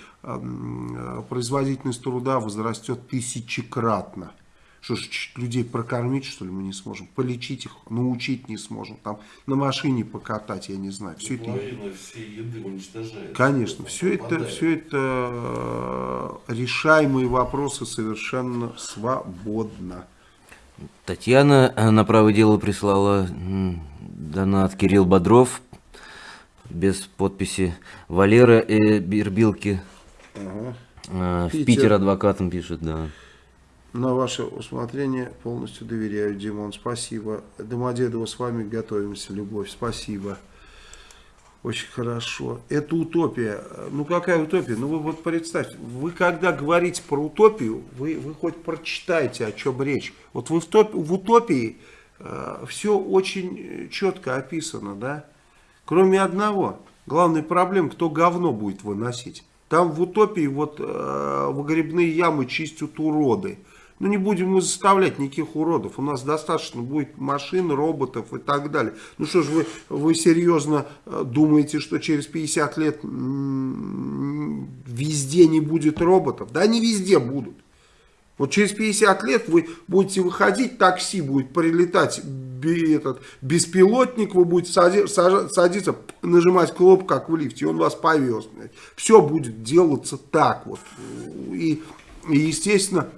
Speaker 1: производительность труда возрастет тысячекратно. Что ж, людей прокормить, что ли, мы не сможем? Полечить их, научить не сможем. Там на машине покатать, я не знаю. Все это
Speaker 2: всей еды.
Speaker 1: Конечно, все это, все это э, решаемые вопросы совершенно свободно.
Speaker 3: Татьяна э, на правое дело прислала донат Кирилл Бодров без подписи. Валера э, Бербилки э, в
Speaker 1: Питер.
Speaker 3: Питер адвокатом пишет, да.
Speaker 1: На ваше усмотрение полностью доверяю, Димон. Спасибо. Домодедово с вами готовимся, Любовь. Спасибо. Очень хорошо. Это утопия. Ну какая утопия? Ну вы вот представьте, вы когда говорите про утопию, вы, вы хоть прочитайте, о чем речь. Вот вы в, топ- в утопии все очень четко описано, да? Кроме одного. Главная проблема, кто говно будет выносить. Там в утопии вот э, выгребные ямы чистят уроды. Ну не будем мы заставлять никаких уродов. У нас достаточно будет машин, роботов и так далее. Ну что ж вы, вы серьезно э, думаете, что через 50 лет везде не будет роботов? Да они везде будут. Вот через 50 лет вы будете выходить, такси будет прилетать, этот беспилотник, вы будете садиться, нажимать кнопку, как в лифте, и он вас повез. Все будет делаться так вот. И, и естественно,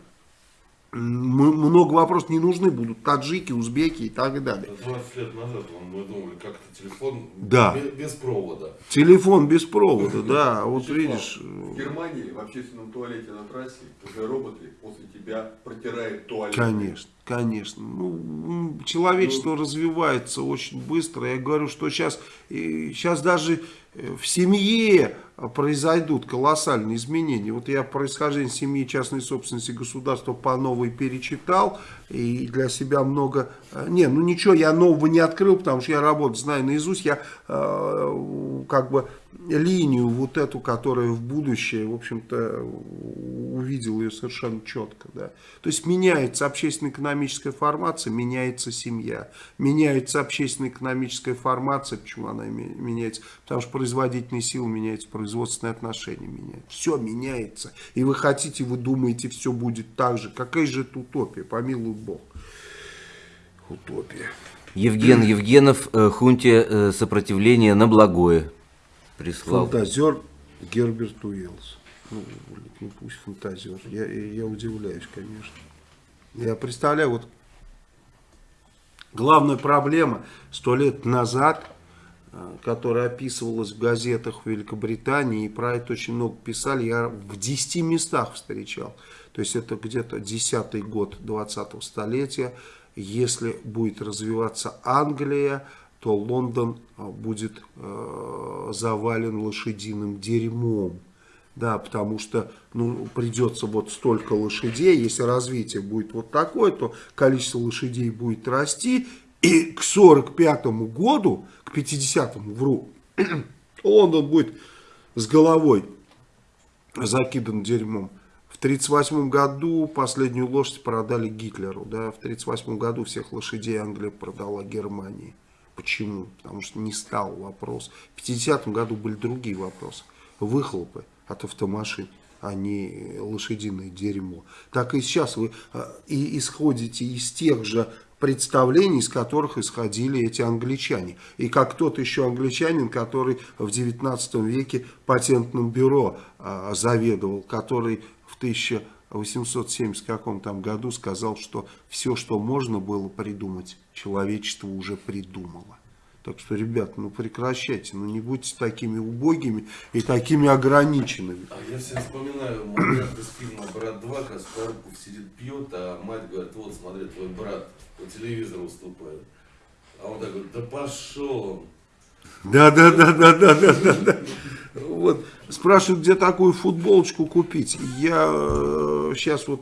Speaker 1: много вопросов не нужны будут. Таджики, узбеки и так далее.
Speaker 2: 20 лет назад мы думали, как то телефон
Speaker 1: да.
Speaker 2: без, без провода.
Speaker 1: Телефон без провода, да. Вот видишь.
Speaker 5: В Германии в общественном туалете на трассе уже роботы после тебя протирают туалет.
Speaker 1: Конечно, конечно. Ну, человечество ну, развивается очень быстро. Я говорю, что сейчас, сейчас даже э, в семье произойдут колоссальные изменения. Вот я происхождение семьи частной собственности государства по новой перечитал и для себя много... Э, не, ну ничего я нового не открыл, потому что я работу знаю наизусть. Я э, как бы линию вот эту, которая в будущее, в общем-то, увидел ее совершенно четко. Да. То есть меняется общественно-экономическая формация, меняется семья. Меняется общественно-экономическая формация. Почему она меняется? Потому что производительные силы меняются, производственные отношения меняются. Все меняется. И вы хотите, вы думаете, все будет так же. Какая же это утопия, помилуй Бог. Утопия.
Speaker 3: Евген Евгенов, э, хунте э, сопротивление на благое прислал.
Speaker 1: Фантазер Герберт Уиллс. Ну, ну пусть фантазер. Я, я удивляюсь, конечно. Я представляю, вот главная проблема сто лет назад, э, которая описывалась в газетах в Великобритании, и про это очень много писали, я в 10 местах встречал. То есть это где-то 10 год 20-го столетия. Если будет развиваться Англия, то Лондон а, будет э, завален лошадиным дерьмом. Да, потому что ну, придется вот столько лошадей, если развитие будет вот такое, то количество лошадей будет расти, и к 45 году, к 50-му, вру, Лондон будет с головой закидан дерьмом. В 1938 году последнюю лошадь продали Гитлеру. Да? В 1938 году всех лошадей Англия продала Германии. Почему? Потому что не стал вопрос. В 50-м году были другие вопросы. Выхлопы от автомашин, а не лошадиное дерьмо. Так и сейчас вы э, и исходите из тех же представлений, из которых исходили эти англичане. И как тот еще англичанин, который в 19 веке патентным бюро а, заведовал, который в 1000 в 870 каком там году сказал, что все, что можно было придумать, человечество уже придумало. Так что, ребят, ну прекращайте, ну не будьте такими убогими и такими ограниченными.
Speaker 2: А я все вспоминаю момент из фильма «Брат 2», как Скорбков сидит пьет, а мать говорит, вот смотри, твой брат по телевизору выступает. А он так говорит, да пошел он.
Speaker 1: Да, да, да, да, да, да, да, да. Вот, спрашивают, где такую футболочку купить. Я сейчас э, вот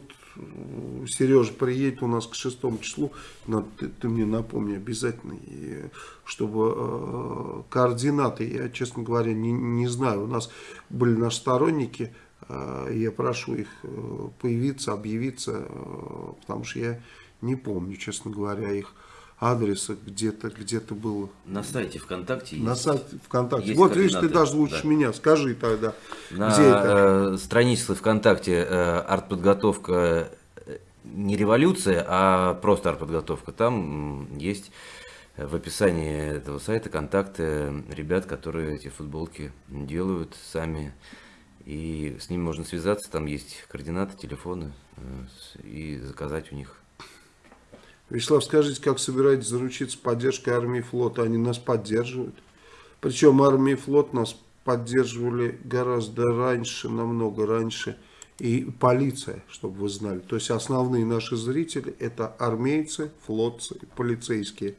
Speaker 1: Сережа приедет у нас к шестому числу, надо, ты, ты мне напомни обязательно, и, чтобы э, координаты, я, честно говоря, не, не знаю, у нас были наши сторонники, э, я прошу их э, появиться, объявиться, э, потому что я не помню, честно говоря, их адреса где-то где-то было.
Speaker 3: На сайте ВКонтакте
Speaker 1: На сайте ВКонтакте. Есть вот видишь, ты даже лучше да. меня. Скажи тогда,
Speaker 3: На где это? Э, странице ВКонтакте э, артподготовка э, не революция, а просто артподготовка. Там есть в описании этого сайта контакты ребят, которые эти футболки делают сами. И с ними можно связаться, там есть координаты, телефоны и заказать у них
Speaker 1: Вячеслав, скажите, как собираетесь заручиться поддержкой армии и флота? Они нас поддерживают. Причем армия и флот нас поддерживали гораздо раньше, намного раньше. И полиция, чтобы вы знали. То есть основные наши зрители это армейцы, флотцы, полицейские.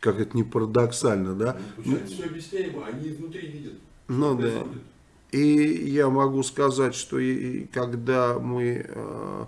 Speaker 1: Как это не парадоксально, да?
Speaker 5: Ну, все объясняемо, они изнутри видят.
Speaker 1: Ну да. И я могу сказать, что и, когда мы... Э,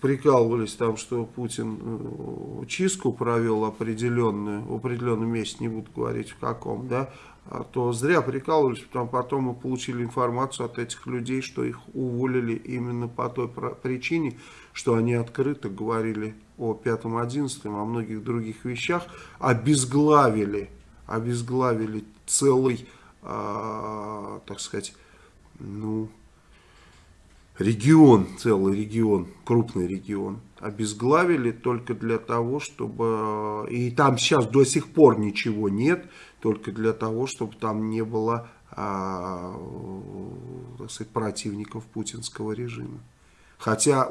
Speaker 1: прикалывались там, что Путин э, чистку провел определенную, в определенном месте, не буду говорить в каком, да, а то зря прикалывались, потому потом мы получили информацию от этих людей, что их уволили именно по той причине, что они открыто говорили о 5-11, о многих других вещах, обезглавили, обезглавили целый, э, так сказать, ну, регион, целый регион, крупный регион, обезглавили только для того, чтобы... И там сейчас до сих пор ничего нет, только для того, чтобы там не было а, так сказать, противников путинского режима. Хотя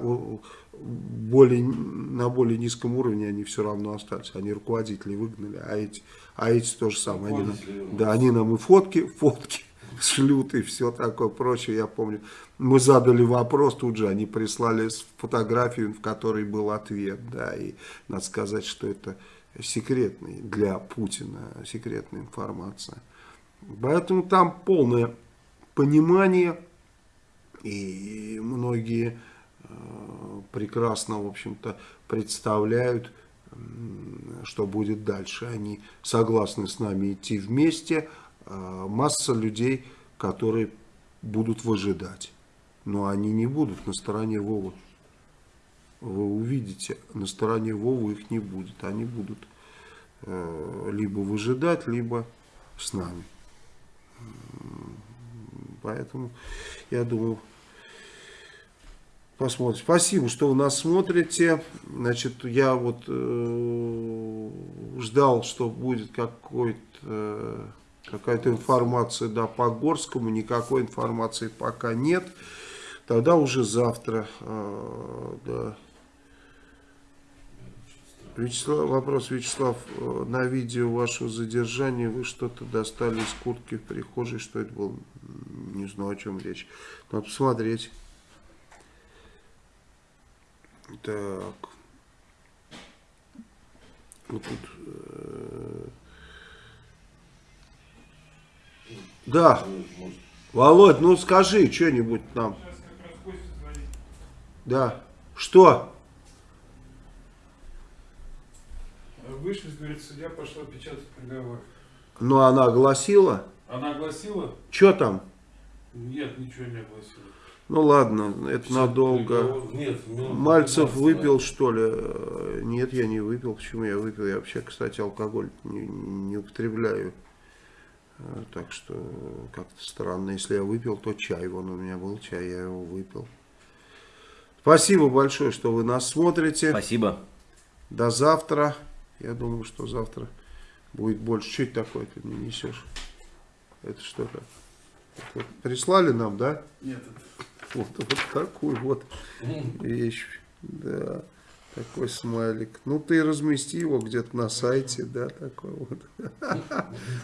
Speaker 1: более, на более низком уровне они все равно остались. Они руководителей выгнали, а эти, а эти то же самое. Они нам, да, они нам и фотки, фотки шлют и все такое прочее. Я помню, мы задали вопрос, тут же они прислали фотографию, в которой был ответ. Да, и надо сказать, что это секретный для Путина, секретная информация. Поэтому там полное понимание, и многие э, прекрасно, в общем-то, представляют, что будет дальше. Они согласны с нами идти вместе. Э, масса людей, которые будут выжидать. Но они не будут на стороне Вовы вы увидите, на стороне Вовы их не будет. Они будут э, либо выжидать, либо с нами. Поэтому, я думаю, посмотрим. Спасибо, что вы нас смотрите. Значит, я вот э, ждал, что будет какой-то... Э, какая-то информация да, по Горскому, никакой информации пока нет. Тогда уже завтра э, да, Вячеслав, вопрос, Вячеслав, э, на видео вашего задержания вы что-то достали из куртки в прихожей, что это было? Не знаю, о чем речь. Надо посмотреть. Так. Вот тут... Э... Да. Володь, ну скажи что-нибудь нам. Да. Что?
Speaker 4: Вышли, говорит, судья пошла печатать приговор.
Speaker 1: Ну, она огласила?
Speaker 4: Она огласила?
Speaker 1: Что там?
Speaker 4: Нет, ничего не огласила.
Speaker 1: Ну ладно, это надолго.
Speaker 2: Нет,
Speaker 1: Мальцев выпил, что ли? Нет, я не выпил. Почему я выпил? Я вообще, кстати, алкоголь не, не употребляю. Так что как-то странно. Если я выпил, то чай. Вон у меня был чай, я его выпил. Спасибо большое, что вы нас смотрите.
Speaker 3: Спасибо.
Speaker 1: До завтра. Я думаю, что завтра будет больше. Что это такое ты мне несешь? Это что то вот прислали нам, да?
Speaker 4: Нет.
Speaker 1: Вот, вот такую вот вещь. Да. Такой смайлик. Ну, ты размести его где-то на сайте, да, такой вот.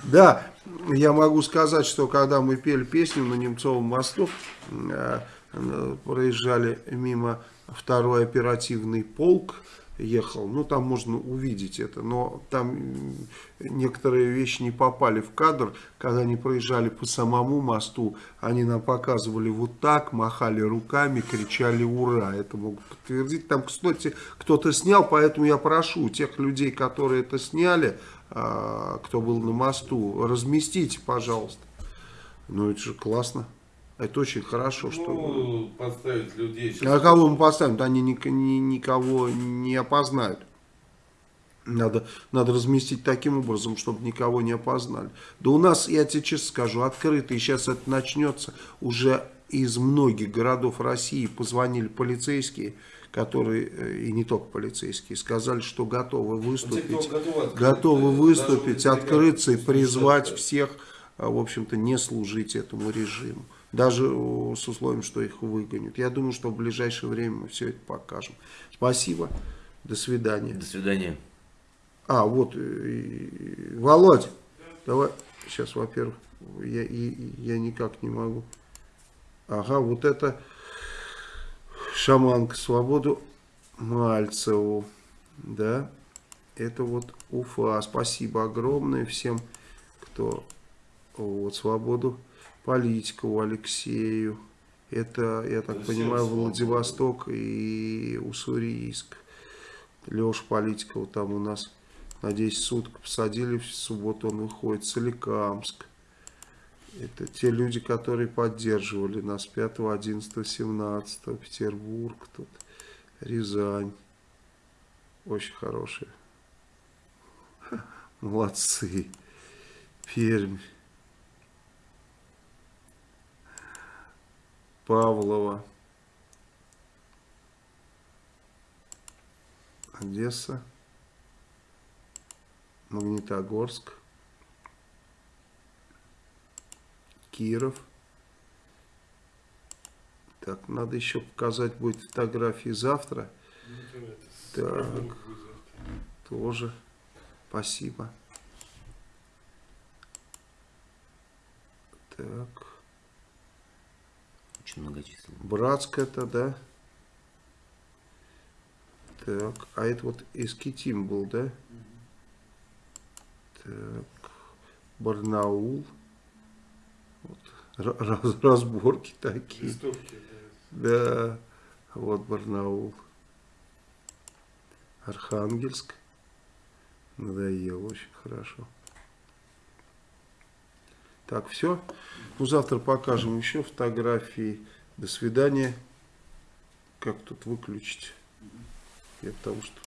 Speaker 1: Да, я могу сказать, что когда мы пели песню на Немцовом мосту, э, э, проезжали мимо второй оперативный полк, ехал. Ну, там можно увидеть это, но там некоторые вещи не попали в кадр. Когда они проезжали по самому мосту, они нам показывали вот так, махали руками, кричали «Ура!». Это могут подтвердить. Там, кстати, кто-то снял, поэтому я прошу тех людей, которые это сняли, а, кто был на мосту, разместите, пожалуйста. Ну, это же классно. Это очень хорошо, что...
Speaker 2: Ну, подставить людей.
Speaker 1: Сейчас... А кого мы поставим? Они ни, ни, никого не опознают. Надо, надо разместить таким образом, чтобы никого не опознали. Да у нас, я тебе честно скажу, открыто, и сейчас это начнется, уже из многих городов России позвонили полицейские, которые, э, и не только полицейские, сказали, что готовы выступить, те, готовы, готовы выступить, открыться и призвать всех, а, в общем-то, не служить этому режиму даже с условием, что их выгонят. Я думаю, что в ближайшее время мы все это покажем. Спасибо. До свидания.
Speaker 3: До свидания.
Speaker 1: А, вот, э, Володь, давай, сейчас, во-первых, я, я никак не могу. Ага, вот это шаманка свободу Мальцеву, да, это вот Уфа. Спасибо огромное всем, кто вот свободу Политикову Алексею. Это, я так
Speaker 2: Да
Speaker 1: понимаю, Владивосток и Уссурийск. Леша Политикова там у нас на 10 суток посадили, в субботу он выходит, Соликамск. Это те люди, которые поддерживали нас 5, 11, 17, Петербург, тут, Рязань. Очень хорошие. Молодцы. Пермь. Павлова. Одесса. Магнитогорск. Киров. Так, надо еще показать будет фотографии завтра.
Speaker 4: Ну,
Speaker 1: Так. Тоже. Спасибо. Так.
Speaker 3: Очень многочисленный.
Speaker 1: Братск это, да? Так, а это вот Эскитим был, да? Так, Барнаул. Вот, ра- раз- разборки такие.
Speaker 4: Листовки, да.
Speaker 1: Да, вот Барнаул. Архангельск. Надоело очень хорошо. Так, все. Ну, завтра покажем еще фотографии. До свидания. Как тут выключить? Я потому что